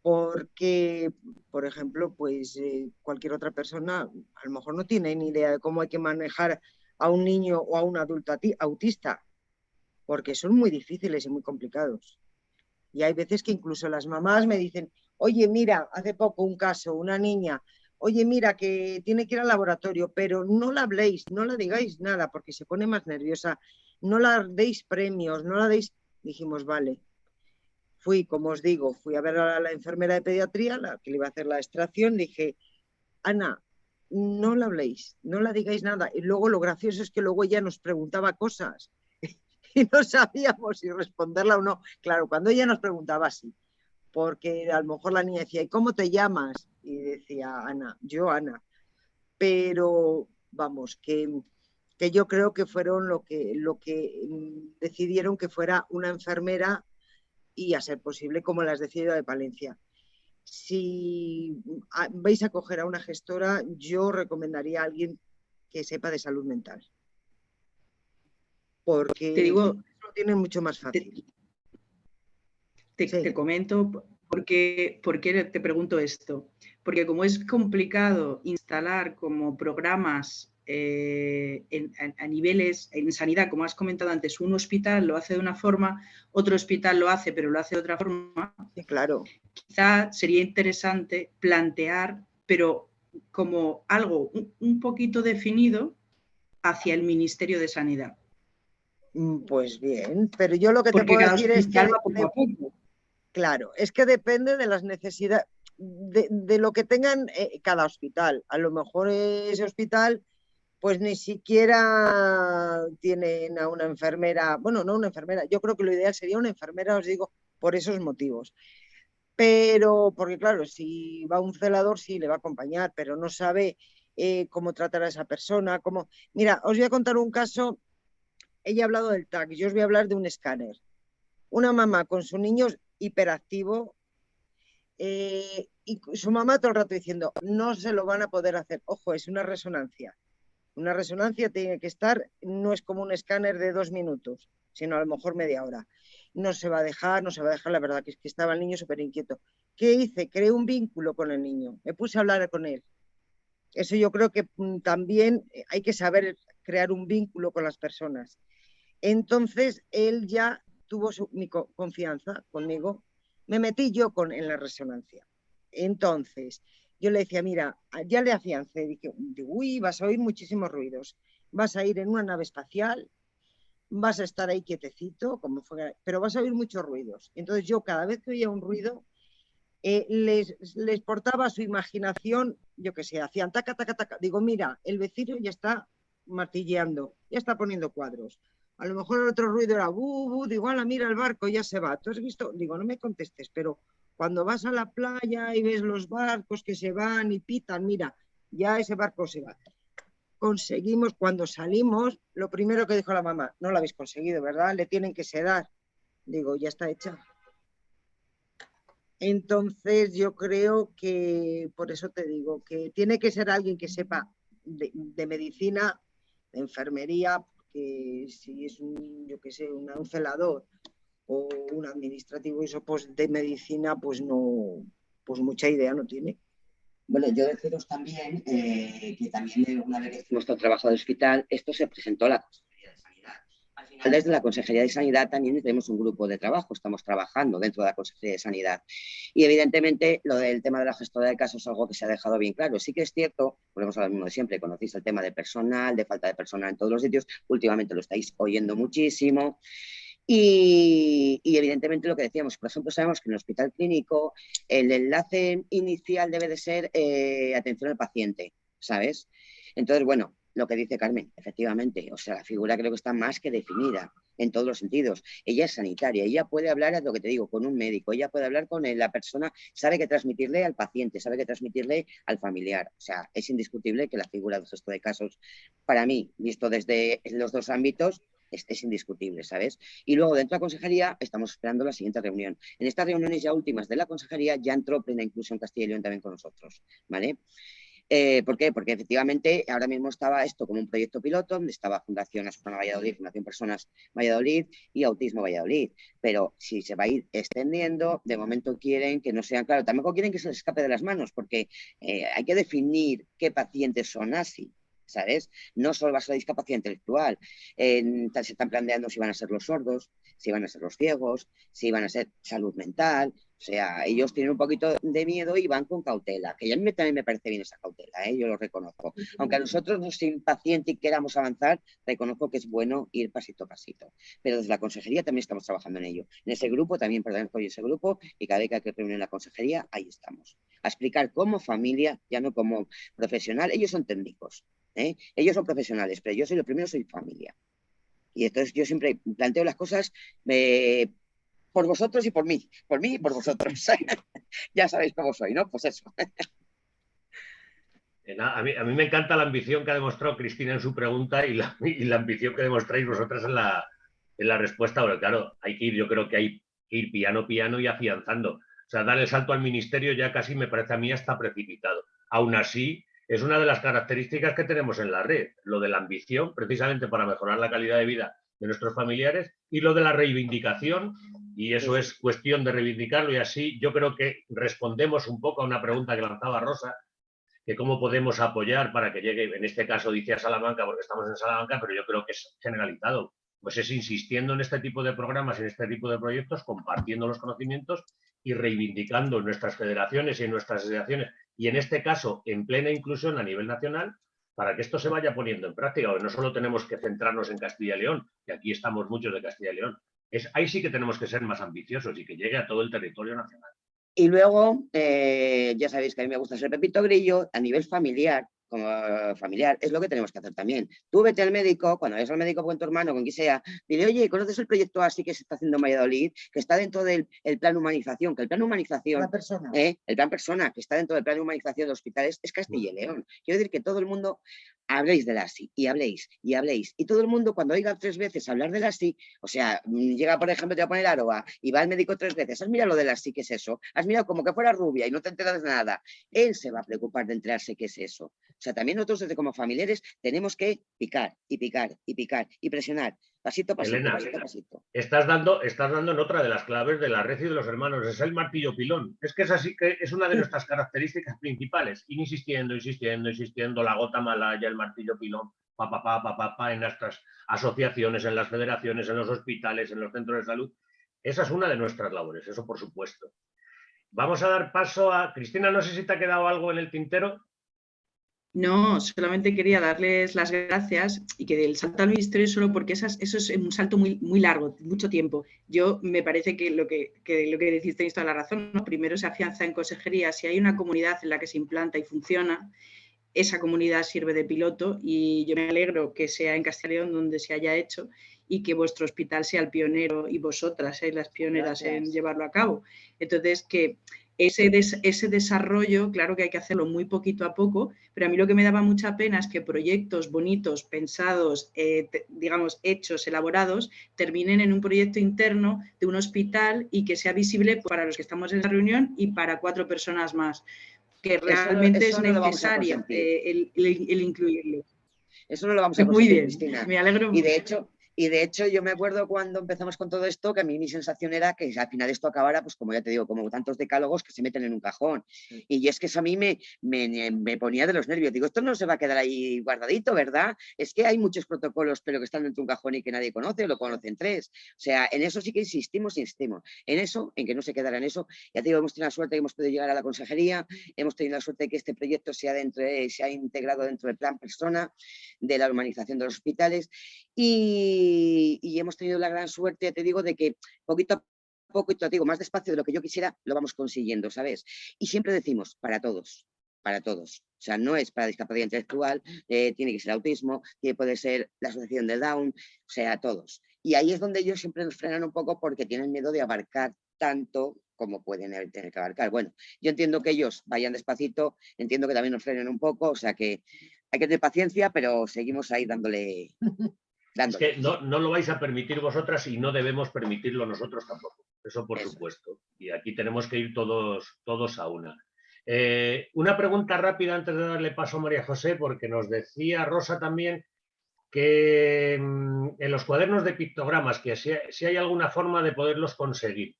porque, por ejemplo, pues eh, cualquier otra persona a lo mejor no tiene ni idea de cómo hay que manejar a un niño o a un adulto autista, porque son muy difíciles y muy complicados. Y hay veces que incluso las mamás me dicen, oye, mira, hace poco un caso, una niña, oye, mira, que tiene que ir al laboratorio, pero no la habléis, no la digáis nada, porque se pone más nerviosa, no la deis premios, no la deis... Dijimos, vale. Fui, como os digo, fui a ver a la enfermera de pediatría, la que le iba a hacer la extracción, dije, Ana, no la habléis, no la digáis nada. Y luego lo gracioso es que luego ella nos preguntaba cosas y no sabíamos si responderla o no. Claro, cuando ella nos preguntaba así, porque a lo mejor la niña decía, ¿y cómo te llamas? Y decía Ana, yo Ana. Pero vamos, que, que yo creo que fueron lo que, lo que mm, decidieron que fuera una enfermera y a ser posible como las decidido de Palencia. Si vais a coger a una gestora, yo recomendaría a alguien que sepa de salud mental. Porque te digo, lo tiene mucho más fácil. Te, comento por qué, te pregunto esto. Porque como es complicado instalar como programas eh, a, niveles en sanidad, como has comentado antes, un hospital lo hace de una forma, otro hospital lo hace, pero lo hace de otra forma. claro. Quizá sería interesante plantear, pero como algo un, poquito definido hacia el Ministerio de Sanidad. Mm, pues bien, pero yo lo que te puedo decir es que Claro, es que depende de las necesidades, de, lo que tengan eh, cada hospital. A lo mejor ese hospital pues ni siquiera tienen a una enfermera, bueno, no una enfermera, yo creo que lo ideal sería una enfermera, os digo, por esos motivos. Pero, porque claro, si va un celador, sí, le va a acompañar, pero no sabe eh, cómo tratar a esa persona, cómo... Mira, os voy a contar un caso, ella ha hablado del TAC, yo os voy a hablar de un escáner. Una mamá con sus niños hiperactivo eh, y su mamá todo el rato diciendo, no se lo van a poder hacer. Ojo, es una resonancia. Una resonancia tiene que estar, no es como un escáner de dos minutos, sino a lo mejor media hora. No se va a dejar, no se va a dejar, la verdad que que estaba el niño súper inquieto. ¿Qué hice? Creé un vínculo con el niño, me puse a hablar con él. Eso yo creo que mm, también eh, hay que saber crear un vínculo con las personas. Entonces, él ya tuvo su, mi confianza conmigo, me metí yo con, en la resonancia. Entonces, yo le decía, mira, ya le afiancé, dije, uy, vas a oír muchísimos ruidos, vas a ir en una nave espacial, vas a estar ahí quietecito, como fuera, pero vas a oír muchos ruidos. Entonces yo cada vez que oía un ruido, eh, les, les, portaba su imaginación, yo que sé, hacían taca, taca, taca. Digo, mira, el vecino ya está martilleando, ya está poniendo cuadros. A lo mejor el otro ruido era bu, bu, digo, ala, mira el barco, ya se va. ¿Tú has visto? Digo, no me contestes, pero cuando vas a la playa y ves los barcos que se van y pitan, mira, ya ese barco se va. Conseguimos, cuando salimos, lo primero que dijo la mamá, no lo habéis conseguido, ¿verdad? Le tienen que sedar. Digo, ya está hecha. Entonces yo creo que, por eso te digo, que tiene que ser alguien que sepa de, de medicina, de enfermería, que si es un, yo qué sé, un celador o un administrativo eso pues de medicina pues no pues mucha idea no tiene. Bueno, yo deciros también eh, que también una vez que hicimos nuestro trabajo de hospital, esto se presentó a la Consejería de Sanidad. Al final, desde la Consejería de Sanidad también tenemos un grupo de trabajo, estamos trabajando dentro de la Consejería de Sanidad. Y evidentemente lo del tema de la gestora de casos es algo que se ha dejado bien claro. Sí que es cierto, volvemos a lo mismo de siempre, conocéis el tema de personal, de falta de personal en todos los sitios, últimamente lo estáis oyendo muchísimo. Y, evidentemente lo que decíamos, por ejemplo, sabemos que en el hospital clínico el enlace inicial debe de ser eh, atención al paciente, ¿sabes? Entonces, bueno, lo que dice Carmen, efectivamente, o sea, la figura creo que está más que definida en todos los sentidos. Ella es sanitaria, ella puede hablar, es lo que te digo, con un médico, ella puede hablar con la persona, sabe que transmitirle al paciente, sabe que transmitirle al familiar. O sea, es indiscutible que la figura de gesto de casos, para mí, visto desde los dos ámbitos, es, indiscutible, ¿sabes? Y luego dentro de la consejería estamos esperando la siguiente reunión. En estas reuniones ya últimas de la consejería ya entró plena inclusión Castilla y León también con nosotros, ¿vale? Eh, ¿Por qué? Porque efectivamente ahora mismo estaba esto como un proyecto piloto, donde estaba Fundación Asuna Valladolid, Fundación Personas Valladolid y Autismo Valladolid. Pero si se va a ir extendiendo, de momento quieren que no sean, claro, tampoco quieren que se les escape de las manos, porque eh, hay que definir qué pacientes son así. ¿sabes? No solo va a ser la discapacidad intelectual, se están planteando si van a ser los sordos, si van a ser los ciegos, si van a ser salud mental, o sea, ellos tienen un poquito de miedo y van con cautela, que a mí también me parece bien esa cautela, ¿eh? yo lo reconozco. Aunque a nosotros nos impaciente y queramos avanzar, reconozco que es bueno ir pasito a pasito. Pero desde la consejería también estamos trabajando en ello. En ese grupo también pertenezco a ese grupo y cada vez que hay que reunir en la consejería, ahí estamos. A explicar como familia, ya no como profesional, ellos son técnicos, ¿eh? ellos son profesionales, pero yo soy lo primero, soy familia. Y entonces yo siempre planteo las cosas eh, por vosotros y por mí, por mí y por vosotros. ya sabéis cómo soy, ¿no? Pues eso. Eh, a mí, me encanta la ambición que ha demostrado Cristina en su pregunta y la, y la ambición que demostráis vosotras en la, en la respuesta. Pero claro, hay que ir, yo creo que hay que ir piano, piano y afianzando. O sea, dar el salto al ministerio ya casi me parece a mí hasta precipitado. Aún así, es una de las características que tenemos en la red, lo de la ambición, precisamente para mejorar la calidad de vida de nuestros familiares, y lo de la reivindicación y eso es cuestión de reivindicarlo y así yo creo que respondemos un poco a una pregunta que lanzaba Rosa, que cómo podemos apoyar para que llegue, en este caso dice a Salamanca porque estamos en Salamanca, pero yo creo que es generalizado, pues es insistiendo en este tipo de programas, en este tipo de proyectos, compartiendo los conocimientos y reivindicando en nuestras federaciones y en nuestras asociaciones, y en este caso en plena inclusión a nivel nacional, para que esto se vaya poniendo en práctica. No solo tenemos que centrarnos en Castilla y León, que aquí estamos muchos de Castilla y León, ahí sí que tenemos que ser más ambiciosos y que llegue a todo el territorio nacional. Y luego, eh, ya sabéis que a mí me gusta ser Pepito Grillo, a nivel familiar, como familiar, es lo que tenemos que hacer también. Tú vete al médico, cuando vayas al médico con tu hermano, con quien sea, dile, oye, ¿conoces el proyecto así que se está haciendo en Valladolid? Que está dentro del plan humanización, que el plan humanización, la persona. ¿eh? el plan persona, que está dentro del plan de humanización de hospitales, es Castilla y León. Quiero decir que todo el mundo habléis de la ASI y habléis y habléis. Y todo el mundo cuando oiga tres veces hablar de la ASI, o sea, llega por ejemplo, te va a poner Aroa y va al médico tres veces, has mirado lo de la ASI, ¿qué es eso? Has mirado como que fuera rubia y no te enteras de nada. Él se va a preocupar de enterarse qué es eso. O sea, también nosotros desde como familiares tenemos que picar y picar y picar y presionar. Pasito, pasito, Elena, pasito, pasito. Estás dando, estás dando en otra de las claves de la red y de los hermanos, es el martillo pilón. Es que es así que es una de nuestras características principales. Ir insistiendo, insistiendo, insistiendo, la gota malaya, el martillo pilón, pa, pa, pa, pa, pa, pa, en nuestras asociaciones, en las federaciones, en los hospitales, en los centros de salud. Esa es una de nuestras labores, eso por supuesto. Vamos a dar paso a Cristina, no sé si te ha quedado algo en el tintero. No, solamente quería darles las gracias y que del salto al ministerio solo porque esas, eso es un salto muy, muy largo, mucho tiempo. Yo me parece que lo que, que lo que decís tenéis toda la razón. ¿no? Primero se afianza en consejería, si hay una comunidad en la que se implanta y funciona, esa comunidad sirve de piloto y yo me alegro que sea en Castellón donde se haya hecho y que vuestro hospital sea el pionero y vosotras seáis las pioneras en llevarlo a cabo. Entonces, que ese, des- ese desarrollo, claro que hay que hacerlo muy poquito a poco, pero a mí lo que me daba mucha pena es que proyectos bonitos, pensados, eh, te- digamos, hechos, elaborados, terminen en un proyecto interno de un hospital y que sea visible para los que estamos en la reunión y para cuatro personas más, que realmente eso es no necesario eh, el, el- el incluirlo. Eso no lo vamos a Muy bien, Cristina. me alegro Y de mucho. hecho, y de hecho yo me acuerdo cuando empezamos con todo esto que a mí mi sensación era que al final esto acabara, pues como ya te digo, como tantos decálogos que se meten en un cajón. Y es que eso a mí me, me, me ponía de los nervios. Digo, esto no se va a quedar ahí guardadito, ¿verdad? Es que hay muchos protocolos, pero que están dentro de un cajón y que nadie conoce, o lo conocen tres. O sea, en eso sí que insistimos, insistimos. En eso, en que no se quedara en eso. Ya te digo, hemos tenido la suerte que hemos podido llegar a la consejería, hemos tenido la suerte de que este proyecto sea dentro, de- se ha integrado dentro del plan persona de la humanización de los hospitales y, y hemos tenido la gran suerte, te digo, de que poquito a poco, y te digo, más despacio de lo que yo quisiera, lo vamos consiguiendo, ¿sabes? Y siempre decimos, para todos, para todos. O sea, no es para discapacidad intelectual, eh, tiene que ser autismo, tiene, puede ser la asociación del Down, o sea, todos. Y ahí es donde ellos siempre nos frenan un poco porque tienen miedo de abarcar tanto como pueden tener que abarcar. Bueno, yo entiendo que ellos vayan despacito, entiendo que también nos frenen un poco, o sea que hay que tener paciencia, pero seguimos ahí dándole... Es que no, no lo vais a permitir vosotras y no debemos permitirlo nosotros tampoco. Eso por Eso. supuesto. Y aquí tenemos que ir todos, todos a una. Eh, una pregunta rápida antes de darle paso a María José, porque nos decía Rosa también que mm, en los cuadernos de pictogramas, que si, si hay alguna forma de poderlos conseguir.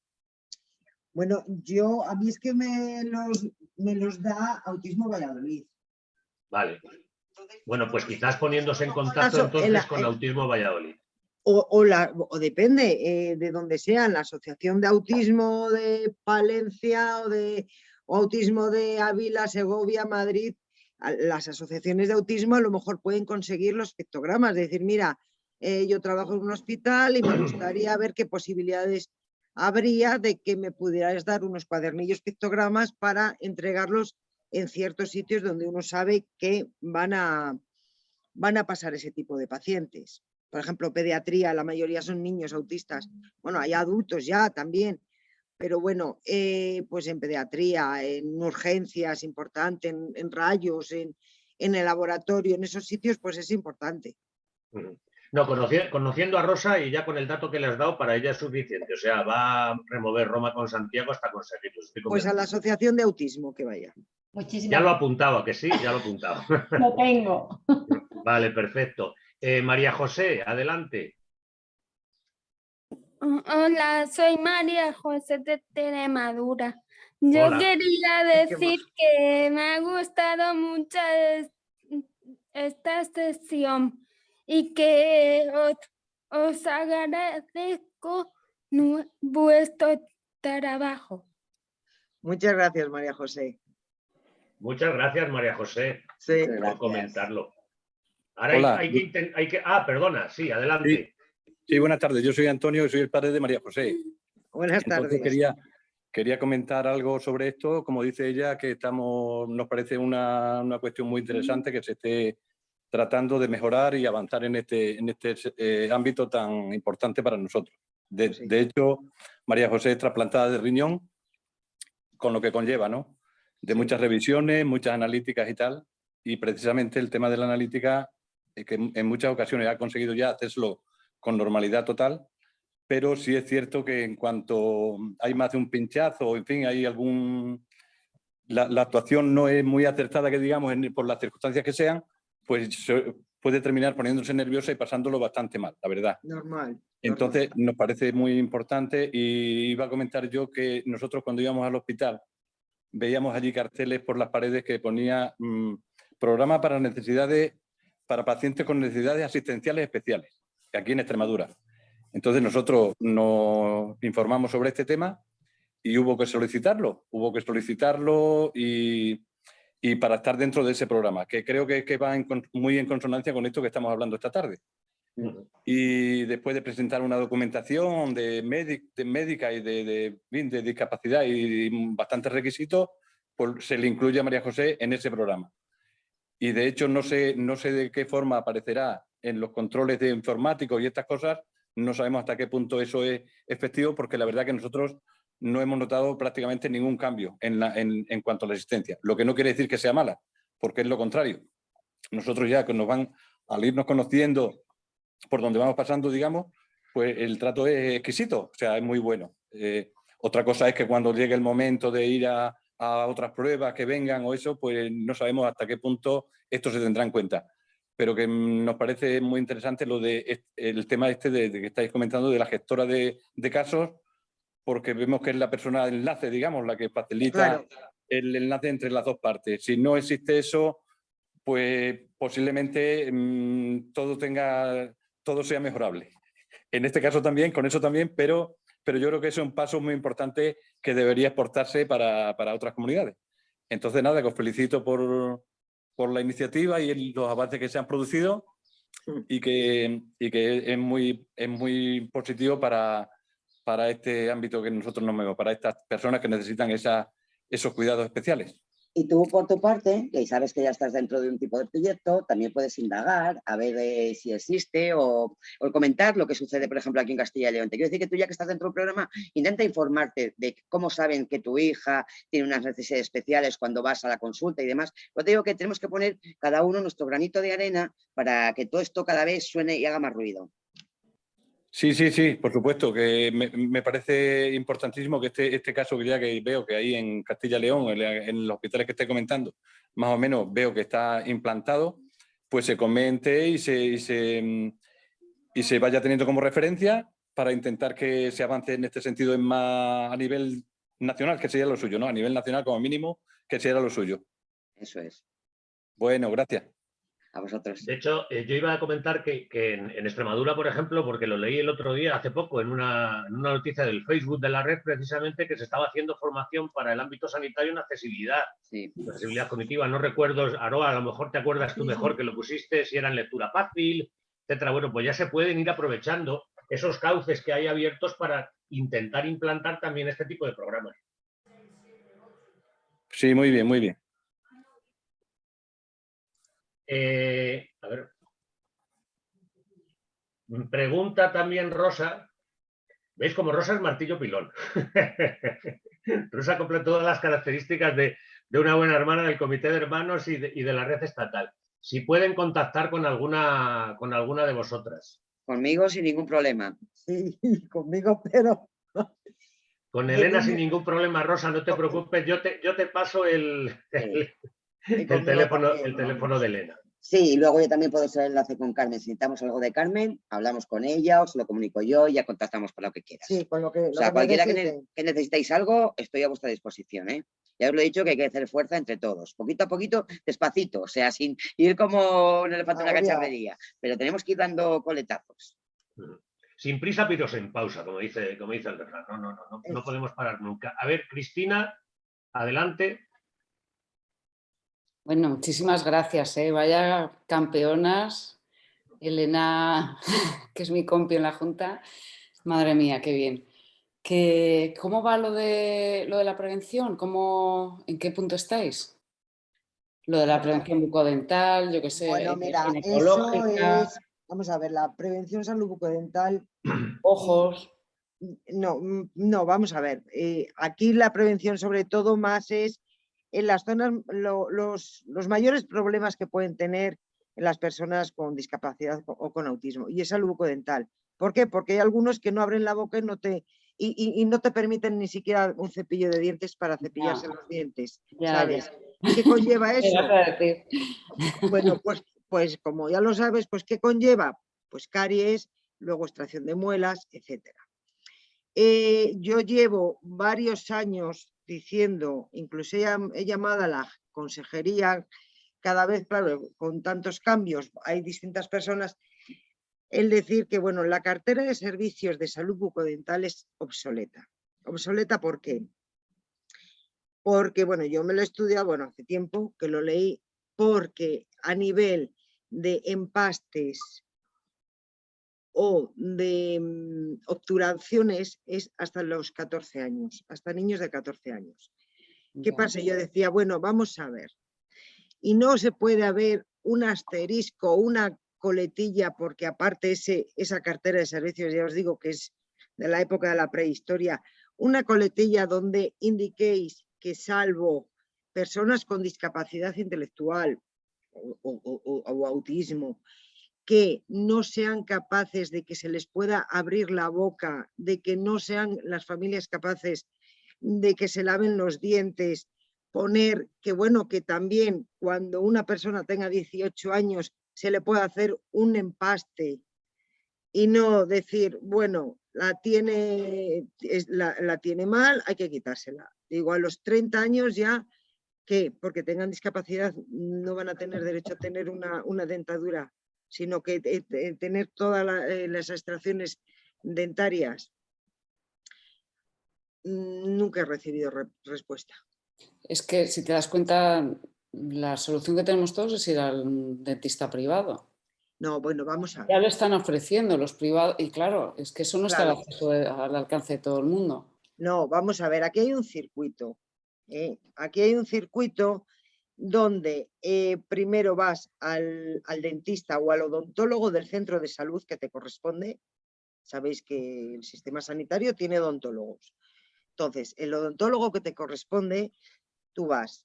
Bueno, yo, a mí es que me los, me los da Autismo Valladolid. Vale. Bueno, pues quizás poniéndose en contacto entonces en la- con Autismo Valladolid. O, o la- o depende eh, de donde sean, la Asociación de Autismo de Palencia o de o Autismo de Ávila, Segovia, Madrid, las asociaciones de autismo a lo mejor pueden conseguir los pictogramas, de decir, mira, eh, yo trabajo en un hospital y me gustaría ver qué posibilidades habría de que me pudieras dar unos cuadernillos pictogramas para entregarlos en ciertos sitios donde uno sabe que van a, van a pasar ese tipo de pacientes. Por ejemplo, pediatría, la mayoría son niños autistas. Bueno, hay adultos ya también, pero bueno, eh, pues en pediatría, en urgencias, importante, en, rayos, en, en el laboratorio, en esos sitios, pues es importante. No, conoci- conociendo a Rosa y ya con el dato que le has dado, para ella es suficiente. O sea, va a remover Roma con Santiago hasta conseguirlo. Pues a la asociación de autismo que vaya. Muchísimas Ya lo apuntaba, que sí, ya lo apuntaba. Lo tengo. vale, perfecto. Eh, María José, adelante. Hola, soy María José de Extremadura. Yo Hola. quería decir que me ha gustado mucho es- esta sesión y que os, os agradezco vuestro trabajo. Muchas gracias, María José. Muchas gracias, María José, Sí. por comentarlo. Ahora hay, Hola. hay que, hay que- Ah, perdona, sí, adelante. Sí, buenas tardes. Yo soy Antonio y soy el padre de María José. Buenas Entonces tardes. quería, quería comentar algo sobre esto. Como dice ella, que estamos, nos parece una, una cuestión muy interesante que se esté tratando de mejorar y avanzar en este, en este eh, ámbito tan importante para nosotros. De, de hecho, María José es trasplantada de riñón, con lo que conlleva, ¿no? De muchas revisiones, muchas analíticas y tal. Y precisamente el tema de la analítica, eh, que en muchas ocasiones ha conseguido ya hacerlo con normalidad total, pero sí es cierto que en cuanto hay más de un pinchazo, en fin, hay algún... La, la actuación no es muy acertada, que digamos, en- por las circunstancias que sean, pues puede terminar poniéndose nerviosa y pasándolo bastante mal, la verdad. Normal. Entonces, nos parece muy importante y iba a comentar yo que nosotros cuando íbamos al hospital veíamos allí carteles por las paredes que ponía mm, programa para necesidades, para pacientes con necesidades asistenciales especiales, aquí en Extremadura. Entonces nosotros nos informamos sobre este tema y hubo que solicitarlo, hubo que solicitarlo y, y para estar dentro de ese programa, que creo que, que va en muy en consonancia con esto que estamos hablando esta tarde. Y después de presentar una documentación de, de médica y de, de, de discapacidad y bastantes requisitos, pues se le incluye a María José en ese programa. Y de hecho no sé, no sé de qué forma aparecerá en los controles de informáticos y estas cosas, no sabemos hasta qué punto eso es efectivo, porque la verdad que nosotros no hemos notado prácticamente ningún cambio en, en- cuanto a la asistencia. Lo que no quiere decir que sea mala, porque es lo contrario. Nosotros ya que nos van, al irnos conociendo por donde vamos pasando, digamos, pues el trato es exquisito, o sea, es muy bueno. Eh, otra cosa es que cuando llegue el momento de ir a, a otras pruebas que vengan o eso, pues no sabemos hasta qué punto esto se tendrá en cuenta. Pero que nos parece muy interesante lo de el tema este de, de que estáis comentando de la gestora de, de casos, porque vemos que es la persona de enlace, digamos, la que facilita Claro. el enlace entre las dos partes. Si no existe eso, pues posiblemente mm, todo tenga, todo sea mejorable. En este caso también, con eso también, pero, pero yo creo que eso es un paso muy importante que debería exportarse para, para otras comunidades. Entonces, nada, que os felicito por, por la iniciativa y el- los avances que se han producido y que, y que es, muy, es muy positivo para, para este ámbito que nosotros nos movemos, para estas personas que necesitan esos cuidados especiales. Y tú, por tu parte, que sabes que ya estás dentro de un tipo de proyecto, también puedes indagar, a ver eh, si existe o, comentar lo que sucede, por ejemplo, aquí en Castilla y León. Te quiero decir que tú ya que estás dentro del programa, intenta informarte de cómo saben que tu hija tiene unas necesidades especiales cuando vas a la consulta y demás. Pues te digo que tenemos que poner cada uno nuestro granito de arena para que todo esto cada vez suene y haga más ruido. Sí, sí, sí, por supuesto, que me, me parece importantísimo que este, este caso que ya que veo que ahí en Castilla León, en, en los hospitales que estoy comentando, más o menos veo que está implantado, pues se comente y se, y se, mm, y se vaya teniendo como referencia para intentar que se avance en este sentido en más a nivel nacional, que sería lo suyo, ¿no? A nivel nacional como mínimo, que sería lo suyo. Eso es. Bueno, gracias. A vosotros. De hecho, eh, yo iba a comentar que, que en, en Extremadura, por ejemplo, porque lo leí el otro día, hace poco, en una, en una noticia del Facebook de la red, precisamente, que se estaba haciendo formación para el ámbito sanitario en accesibilidad, accesibilidad cognitiva. No recuerdo, Aroa, a lo mejor te acuerdas tú mejor que lo pusiste, si era en lectura fácil, etcétera. Bueno, pues ya se pueden ir aprovechando esos cauces que hay abiertos para intentar implantar también este tipo de programas. Sí, muy bien, muy bien. Eh, a ver. Pregunta también Rosa. ¿Veis como Rosa es martillo pilón? Rosa cumple todas las características de, de una buena hermana del comité de hermanos y de, y de la red estatal. Si pueden contactar con alguna, con alguna de vosotras. Conmigo sin ningún problema. Sí, conmigo, pero Con Elena sin ningún problema, Rosa, no te preocupes, yo te, yo te paso el, el teléfono, el teléfono de Elena. Sí, y luego yo también puedo ser el enlace con Carmen. Si necesitamos algo de Carmen, hablamos con ella, os lo comunico yo y ya contactamos para lo que quieras. sí, con lo que, O sea, que cualquiera que, ne- que necesitéis algo, estoy a vuestra disposición. ¿eh? Ya os lo he dicho que hay que hacer fuerza entre todos, poquito a poquito, despacito, o sea, sin ir como un elefante en una Agobiado. cacharrería, pero tenemos que ir dando coletazos. Sin prisa, pero en pausa, como dice, como dice el refrán. No, no, no, no, no podemos parar nunca. A ver, Cristina, adelante. Bueno, muchísimas gracias, ¿eh? Vaya campeonas. Elena, que es mi compi en la Junta. Madre mía, qué bien. Que, ¿Cómo va lo de, lo de la prevención? ¿Cómo, ¿En qué punto estáis? Lo de la prevención bucodental, yo qué sé, Bueno, eh, mira, eso ginecológica, es, vamos a ver, la prevención salud bucodental. ojos. No, mm, no, vamos a ver. eh, aquí la prevención sobre todo más es en las zonas, lo- los, los mayores problemas que pueden tener las personas con discapacidad o- con autismo y es salud bucodental. ¿Por qué? Porque hay algunos que no abren la boca y no te, y, y- y no te permiten ni siquiera un cepillo de dientes para cepillarse los dientes, Ya, ¿sabes? ya. ¿Y qué conlleva ¿Qué eso? Bueno, pues, pues como ya lo sabes, pues ¿qué conlleva? Pues caries, luego extracción de muelas, etcétera. Eh, yo llevo varios años diciendo, incluso he, llamado a la consejería, cada vez, claro, con tantos cambios, hay distintas personas, el decir que, bueno, la cartera de servicios de salud bucodental es obsoleta. ¿Obsoleta por qué? Porque, bueno, yo me lo he estudiado, bueno, hace tiempo que lo leí, porque a nivel de empastes o de mm, obturaciones es hasta los 14 años, hasta niños de 14 años. ¿Qué pasa? Yo decía, bueno, vamos a ver. Y no se puede haber un asterisco, una coletilla, porque aparte ese, esa cartera de servicios, ya os digo que es de la época de la prehistoria, una coletilla donde indiquéis que salvo personas con discapacidad intelectual o autismo, que no sean capaces de que se les pueda abrir la boca, de que no sean las familias capaces de que se laven los dientes, poner que bueno, que también cuando una persona tenga 18 años se le pueda hacer un empaste y no decir, bueno, la tiene, la, tiene mal, hay que quitársela. Digo, a los 30 años ya, que porque tengan discapacidad no van a tener derecho a tener una, una dentadura sino que tener todas eh, las extracciones dentarias. Mm, nunca he recibido respuesta. Es que si te das cuenta, la solución que tenemos todos es ir al dentista privado. No, bueno, vamos a. Ya lo están ofreciendo los privados y claro, es que eso no está al, alcance de todo el mundo. No, vamos a ver, aquí hay un circuito. ¿eh? Aquí hay un circuito donde eh, primero vas al, dentista o al odontólogo del centro de salud que te corresponde. Sabéis que el sistema sanitario tiene odontólogos. Entonces, el odontólogo que te corresponde, tú vas.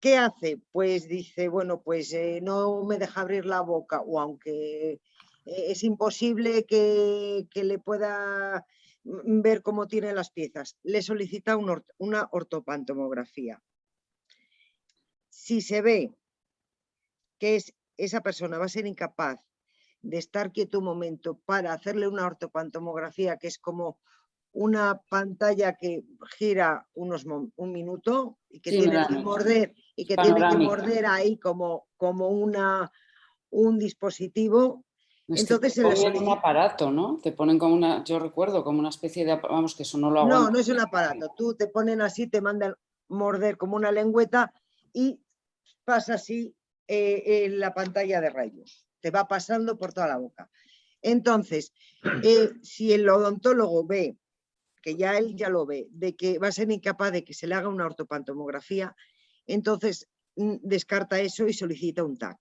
¿Qué hace? Pues dice, bueno, pues eh, no me deja abrir la boca o aunque eh, es imposible que, le pueda ver cómo tiene las piezas, le solicita una ortopantomografía si se ve que es, esa persona va a ser incapaz de estar quieto un momento para hacerle una ortopantomografía, que es como una pantalla que gira unos un minuto y que tiene que morder y que tiene que morder ahí como, como una, un dispositivo. Entonces te ponen un aparato, ¿no? Te ponen como una, yo recuerdo como una especie de, vamos, que eso no lo hago. No, no es un aparato. Tú te ponen así, te mandan morder como una lengüeta y pasa así eh, en la pantalla de rayos, te va pasando por toda la boca. Entonces, eh, si el odontólogo ve, que ya él ya lo ve, de que va a ser incapaz de que se le haga una ortopantomografía, entonces mm, descarta eso y solicita un TAC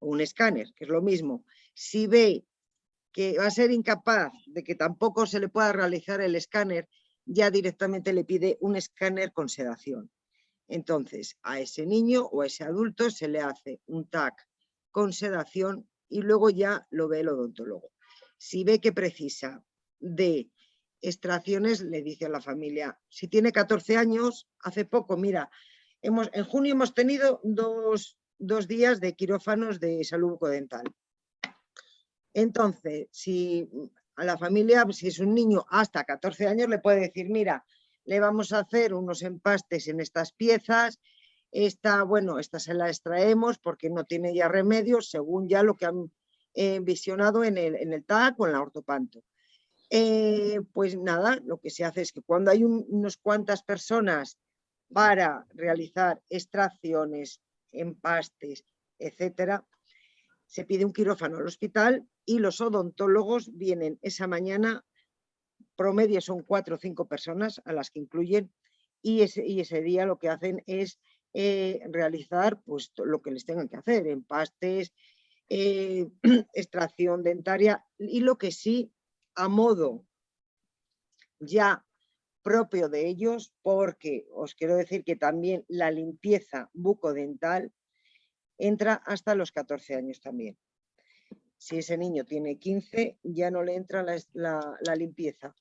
o un escáner, que es lo mismo. Si ve que va a ser incapaz de que tampoco se le pueda realizar el escáner, ya directamente le pide un escáner con sedación. Entonces, a ese niño o a ese adulto se le hace un TAC con sedación y luego ya lo ve el odontólogo. Si ve que precisa de extracciones, le dice a la familia, si tiene 14 años, hace poco, mira, hemos, en junio hemos tenido dos, dos días de quirófanos de salud bucodental. Entonces, si a la familia, si es un niño hasta 14 años, le puede decir, mira, le vamos a hacer unos empastes en estas piezas, esta, bueno, esta se la extraemos porque no tiene ya remedio, según ya lo que han eh, visionado en el, en el TAC o en la ortopanto. Eh, pues nada, lo que se hace es que cuando hay unas cuantas personas para realizar extracciones, empastes, etcétera, se pide un quirófano al hospital y los odontólogos vienen esa mañana promedio son cuatro o cinco personas a las que incluyen y ese, y ese día lo que hacen es eh, realizar pues, lo que les tengan que hacer, empastes, eh, extracción dentaria y lo que sí a modo ya propio de ellos, porque os quiero decir que también la limpieza bucodental entra hasta los 14 años también. Si ese niño tiene 15, ya no le entra la limpieza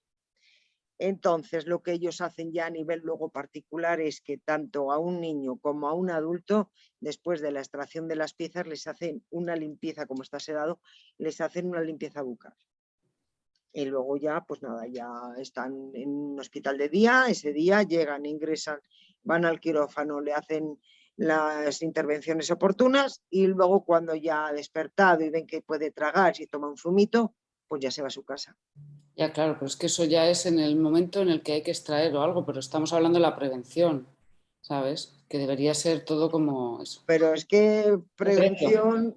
Entonces, lo que ellos hacen ya a nivel luego particular es que tanto a un niño como a un adulto, después de la extracción de las piezas, les hacen una limpieza, como está sedado, les hacen una limpieza bucal. Y luego ya, pues nada, ya están en un hospital de día, ese día llegan, ingresan, van al quirófano, le hacen las intervenciones oportunas y luego cuando ya ha despertado y ven que puede tragar, si toma un zumito, pues ya se va a su casa. Ya, claro, pero es que eso ya es en el momento en el que hay que extraer o algo, pero estamos hablando de la prevención, ¿sabes? Que debería ser todo como eso. Pero es que prevención...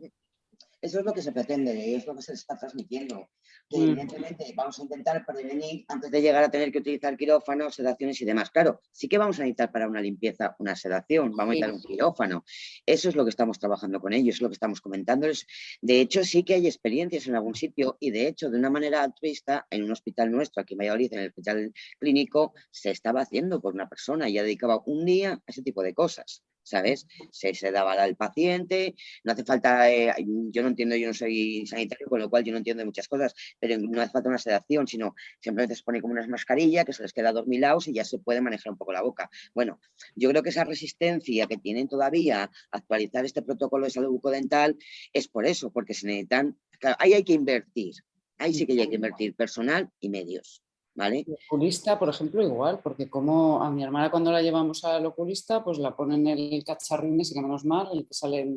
Eso es lo que se pretende y es lo que se está transmitiendo que Mm. evidentemente vamos a intentar prevenir antes de llegar a tener que utilizar quirófanos, sedaciones y demás. Claro, sí que vamos a necesitar para una limpieza una sedación, vamos a necesitar un quirófano. Eso es lo que estamos trabajando con ellos, es lo que estamos comentándoles. De hecho, sí que hay experiencias en algún sitio y de hecho, de una manera altruista, en un hospital nuestro aquí en Valladolid, en el hospital clínico, se estaba haciendo por una persona y ya dedicaba un día a ese tipo de cosas. ¿Sabes? Se, se daba al paciente, no hace falta, eh, yo no entiendo, yo no soy sanitario, con lo cual yo no entiendo muchas cosas, pero no hace falta una sedación, sino simplemente se pone como unas mascarillas que se les queda dormilados y ya se puede manejar un poco la boca. Bueno, yo creo que esa resistencia que tienen todavía a actualizar este protocolo de salud bucodental es por eso, porque se necesitan, claro, ahí hay que invertir, ahí sí que hay que invertir personal y medios. ¿Vale? El oculista, por ejemplo, igual, porque como a mi hermana cuando la llevamos al oculista, pues la ponen el cacharrín ese que menos mal, el que sale en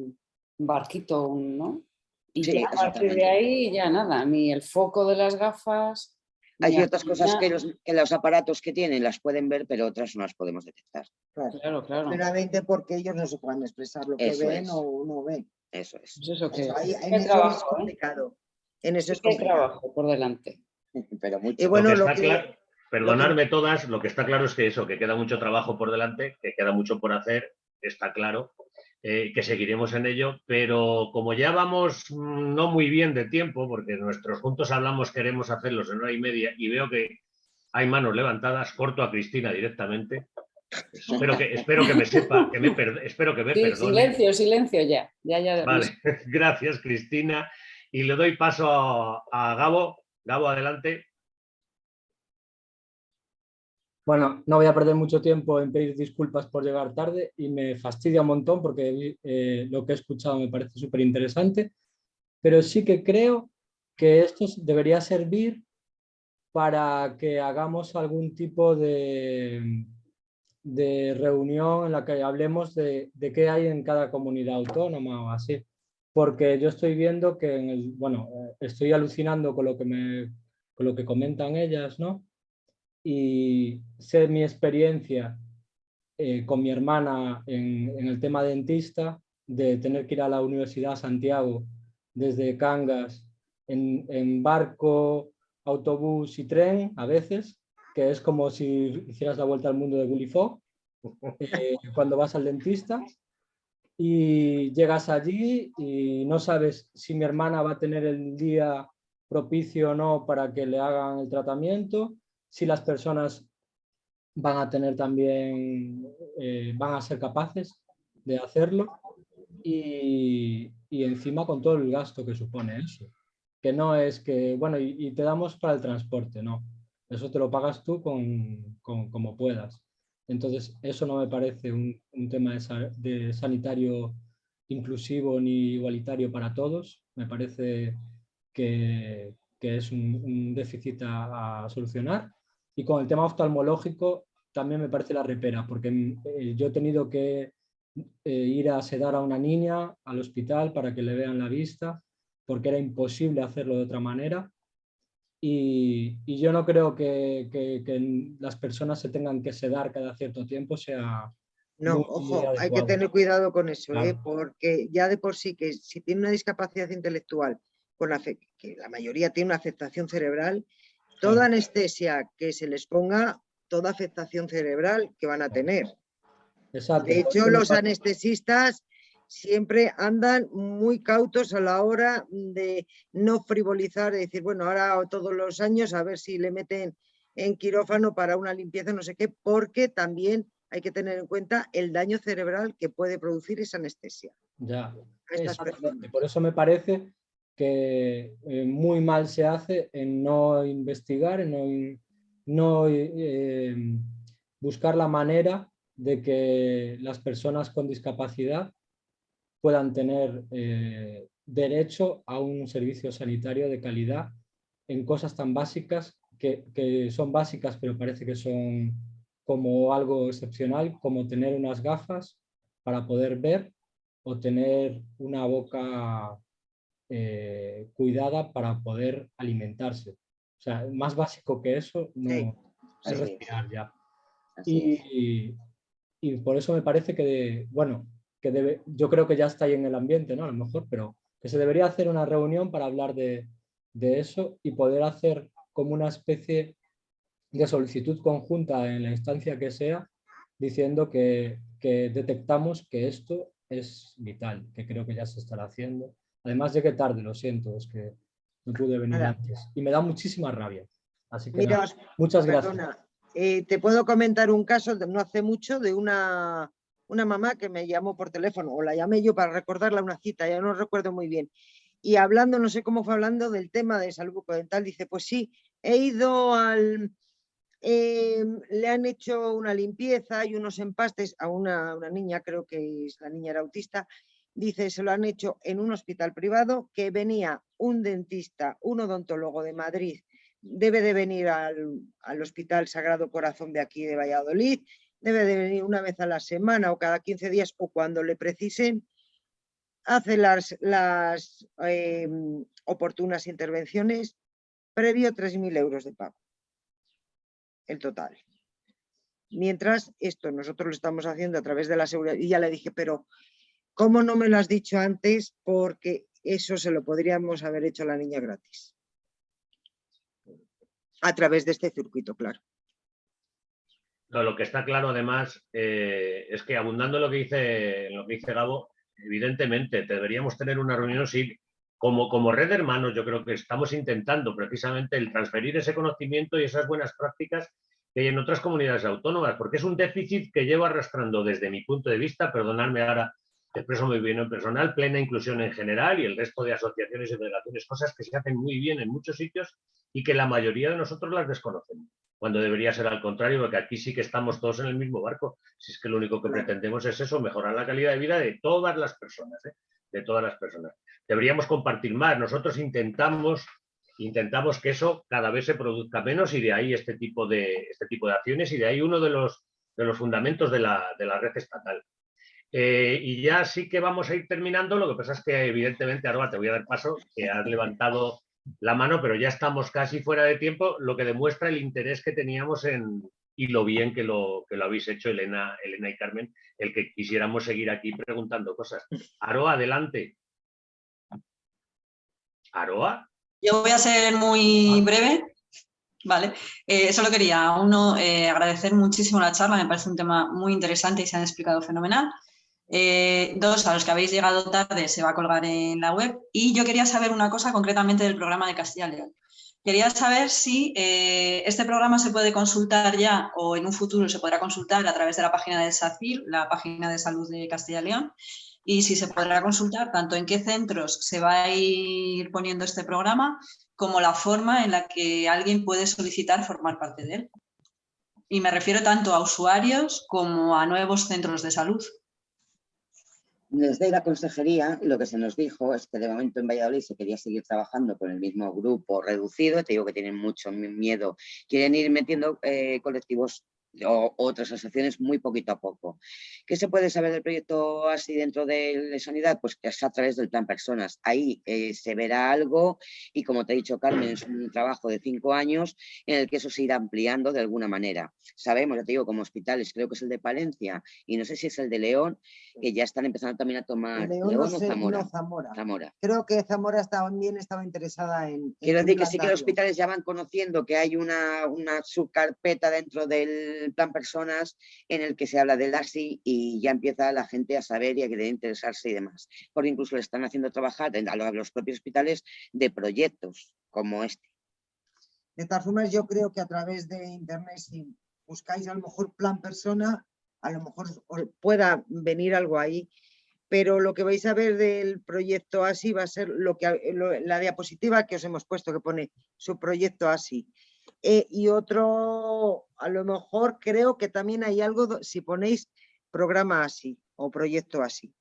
un barquito, ¿no? Y Sí, ya a partir de ahí ya nada, ni el foco de las gafas. Hay ciertas cosas que los, que los aparatos que tienen las pueden ver, pero otras no las podemos detectar. Claro, claro. Primeramente porque ellos no se pueden expresar lo que Eso ven es. o no ven. Eso es. Pues eso que Eso, ahí- sí en que hay eso es trabajo, ¿eh? complicado. En eso es hay complicado. trabajo por delante. Pero mucho. Y bueno, lo que lo está que- claro, perdonadme todas, lo que está claro es que eso, que queda mucho trabajo por delante, que queda mucho por hacer, está claro, eh, que seguiremos en ello, pero como ya vamos mm, no muy bien de tiempo, porque nuestros juntos hablamos queremos hacerlos en hora y media y veo que hay manos levantadas, corto a Cristina directamente. Espero que, espero que me sepa, que me per- espero que me Sí, perdone. silencio, silencio ya. Ya, ya. Vale, gracias Cristina. Y le doy paso a, a Gabo. Gabo, adelante. Bueno, no voy a perder mucho tiempo en pedir disculpas por llegar tarde y me fastidia un montón porque eh, lo que he escuchado me parece súper interesante, pero sí que creo que esto debería servir para que hagamos algún tipo de, de reunión en la que hablemos de, de qué hay en cada comunidad autónoma o así. Porque yo estoy viendo que, en el, bueno, eh, estoy alucinando con lo que, me, con lo que comentan ellas, ¿no? y sé mi experiencia eh, con mi hermana en, en el tema dentista, de tener que ir a la Universidad Santiago desde Cangas en, en barco, autobús y tren a veces, que es como si hicieras la vuelta al mundo de Gulliver eh, cuando vas al dentista y llegas allí y no sabes si mi hermana va a tener el día propicio o no para que le hagan el tratamiento, si las personas van a tener también, eh, van a ser capaces de hacerlo y, y encima con todo el gasto que supone eso. Que no es que, bueno, y, y te damos para el transporte, no. Eso te lo pagas tú con, con- como puedas. Entonces, eso no me parece un, tema de, sa- de sanitario inclusivo ni igualitario para todos. Me parece que, es un, déficit a, a solucionar. Y con el tema oftalmológico también me parece la repera, porque mm, eh, yo he tenido que eh, ir a sedar a una niña al hospital para que le vean la vista, porque era imposible hacerlo de otra manera. Y, y yo no creo que, que- que las personas se tengan que sedar cada cierto tiempo sea... No, ojo, hay que tener cuidado con eso, ¿eh? Porque ya de por sí que si tiene una discapacidad intelectual, con afe- que la mayoría tiene una afectación cerebral, toda anestesia que se les ponga, toda afectación cerebral que van a tener. Exacto. De hecho, los anestesistas siempre andan muy cautos a la hora de no frivolizar, de decir, bueno, ahora todos los años a ver si le meten en quirófano para una limpieza, no sé qué, porque también hay que tener en cuenta el daño cerebral que puede producir esa anestesia. Ya, exactamente. Por eso me parece que eh, muy mal se hace en no investigar, en no, in- no eh, buscar la manera de que las personas con discapacidad puedan tener eh, derecho a un servicio sanitario de calidad en cosas tan básicas que, que, son básicas pero parece que son como algo excepcional como tener unas gafas para poder ver o tener una boca eh, cuidada para poder alimentarse. O sea, más básico que eso no es respirar ya. Y, y, por eso me parece que, bueno, que debe, yo creo que ya está ahí en el ambiente, ¿no? A lo mejor, pero que se debería hacer una reunión para hablar de, de eso y poder hacer como una especie de solicitud conjunta en la instancia que sea, diciendo que, que detectamos que esto es vital, que creo que ya se estará haciendo. Además llegué tarde, lo siento, es que no pude venir antes. Y me da muchísima rabia. Así que muchas gracias. Eh, te puedo comentar un caso de no hace mucho de una, una mamá que me llamó por teléfono, o la llamé yo para recordarla una cita, ya no recuerdo muy bien. Y hablando, no sé cómo fue hablando del tema de salud bucodental, dice, pues sí, he ido al, Em, le han hecho una limpieza y unos empastes a una, una, niña, creo que es, la niña era autista, dice, se lo han hecho en un hospital privado, que venía un dentista, un odontólogo de Madrid, debe de venir al, al Hospital Sagrado Corazón de aquí de Valladolid, debe de venir una vez a la semana o cada 15 días o cuando le precisen, hace las, eh, oportunas intervenciones, previo 3.000 euros de pago el total. Mientras esto nosotros lo estamos haciendo a través de la seguridad, y ya le dije, pero ¿cómo no me lo has dicho antes? Porque eso se lo podríamos haber hecho a la niña gratis. A través de este circuito, claro. Lo que está claro además eh, es que abundando lo que dice, lo que dice Gabo, evidentemente deberíamos tener una reunión, sí, como, como red de hermanos, yo creo que estamos intentando precisamente el transferir ese conocimiento y esas buenas prácticas que hay en otras comunidades autónomas, porque es un déficit que llevo arrastrando desde mi punto de vista, perdonadme ahora, expreso muy bien en personal, plena inclusión en general y el resto de asociaciones y federaciones, cosas que se hacen muy bien en muchos sitios y que la mayoría de nosotros las desconocemos, cuando debería ser al contrario, porque aquí sí que estamos todos en el mismo barco, si es que lo único que pretendemos es eso, mejorar la calidad de vida de todas las personas. ¿eh? de todas las personas. Deberíamos compartir más. Nosotros intentamos, intentamos que eso cada vez se produzca menos y de ahí este tipo de, este tipo de acciones y de ahí uno de los, de los fundamentos de la, de la red estatal. Eh, y ya sí que vamos a ir terminando, lo que pasa es que evidentemente, ahora te voy a dar paso, que has levantado la mano, pero ya estamos casi fuera de tiempo, lo que demuestra el interés que teníamos en, y lo bien que lo, que lo habéis hecho, Elena, Elena y Carmen, el que quisiéramos seguir aquí preguntando cosas. Aroa, adelante. Aroa. Yo voy a ser muy breve. Vale, eh, solo quería, uno, eh, agradecer muchísimo la charla, me parece un tema muy interesante y se han explicado fenomenal. Eh, dos, a los que habéis llegado tarde se va a colgar en la web. Y yo quería saber una cosa concretamente del programa de Castilla y León. Quería saber si eh, este programa se puede consultar ya o en un futuro se podrá consultar a través de la página de SACIR, la página de salud de Castilla y León, y si se podrá consultar tanto en qué centros se va a ir poniendo este programa como la forma en la que alguien puede solicitar formar parte de él. Y me refiero tanto a usuarios como a nuevos centros de salud. Desde la consejería lo que se nos dijo es que de momento en Valladolid se quería seguir trabajando con el mismo grupo reducido, te digo que tienen mucho miedo, quieren ir metiendo eh, colectivos o otras asociaciones muy poquito a poco. ¿Qué se puede saber del proyecto así dentro de, Sanidad? Pues que es a través del plan personas. Ahí eh, se verá algo y como te he dicho Carmen, es un trabajo de cinco años en el que eso se irá ampliando de alguna manera. Sabemos, ya te digo, como hospitales, creo que es el de Palencia y no sé si es el de León, que ya están empezando también a tomar León, o Zamora? Zamora. Creo que Zamora también estaba interesada en... Quiero decir que sí que los hospitales ya van conociendo que hay una, una subcarpeta dentro del plan personas en el que se habla del ASI y ya empieza la gente a saber y a querer interesarse y demás. Porque incluso le están haciendo trabajar a los propios hospitales de proyectos como este. De todas formas, yo creo que a través de internet, si buscáis a lo mejor plan persona, a lo mejor pueda venir algo ahí, pero lo que vais a ver del proyecto ASI va a ser lo que la diapositiva que os hemos puesto que pone su proyecto ASI Eh, y otro, a lo mejor creo que también hay algo, si ponéis programa así o proyecto así.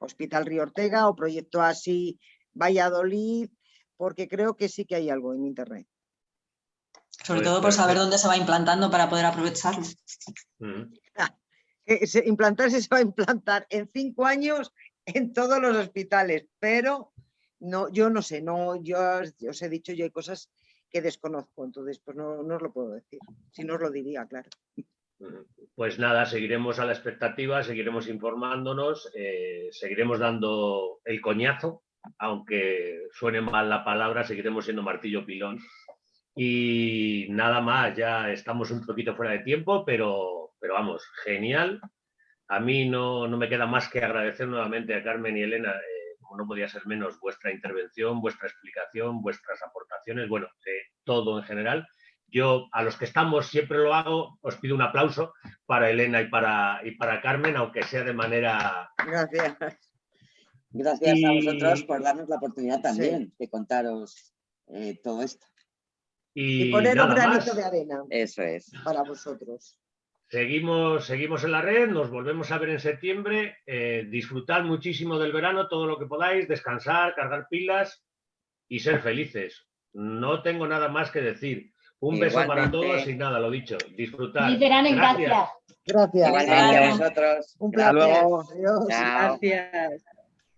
Hospital Río Ortega o proyecto así Valladolid, porque creo que sí que hay algo en internet. Sobre todo por saber dónde se va implantando para poder aprovecharlo. Mm. se- implantarse se va a implantar en cinco años en todos los hospitales, pero no, yo no sé, no, yo os yo os he dicho, yo hay cosas que desconozco, entonces pues no, no os lo puedo decir, si no os lo diría, claro. Pues nada, seguiremos a la expectativa, seguiremos informándonos, eh, seguiremos dando el coñazo, aunque suene mal la palabra, seguiremos siendo martillo pilón. Y nada más, ya estamos un poquito fuera de tiempo, pero, pero vamos, genial. A mí no, no me queda más que agradecer nuevamente a Carmen y Elena, como no podía ser menos, vuestra intervención, vuestra explicación, vuestras aportaciones, bueno, eh, todo en general. Yo, a los que estamos, siempre lo hago, os pido un aplauso para Elena y para, y para Carmen, aunque sea de manera... Gracias. Gracias a vosotros por darnos la oportunidad Sí. también de contaros eh, todo esto. Y, Y poner un granito más. de arena Eso es. para vosotros. Seguimos, seguimos en la red, nos volvemos a ver en septiembre. eh, disfrutad muchísimo del verano, todo lo que podáis, descansar, cargar pilas y ser felices. No tengo nada más que decir. Un beso para todos y nada, lo dicho. Disfrutar. Feliz verano y gracias. Gracias. A vosotros. Un Gracias. placer. Adiós. Chao. Gracias.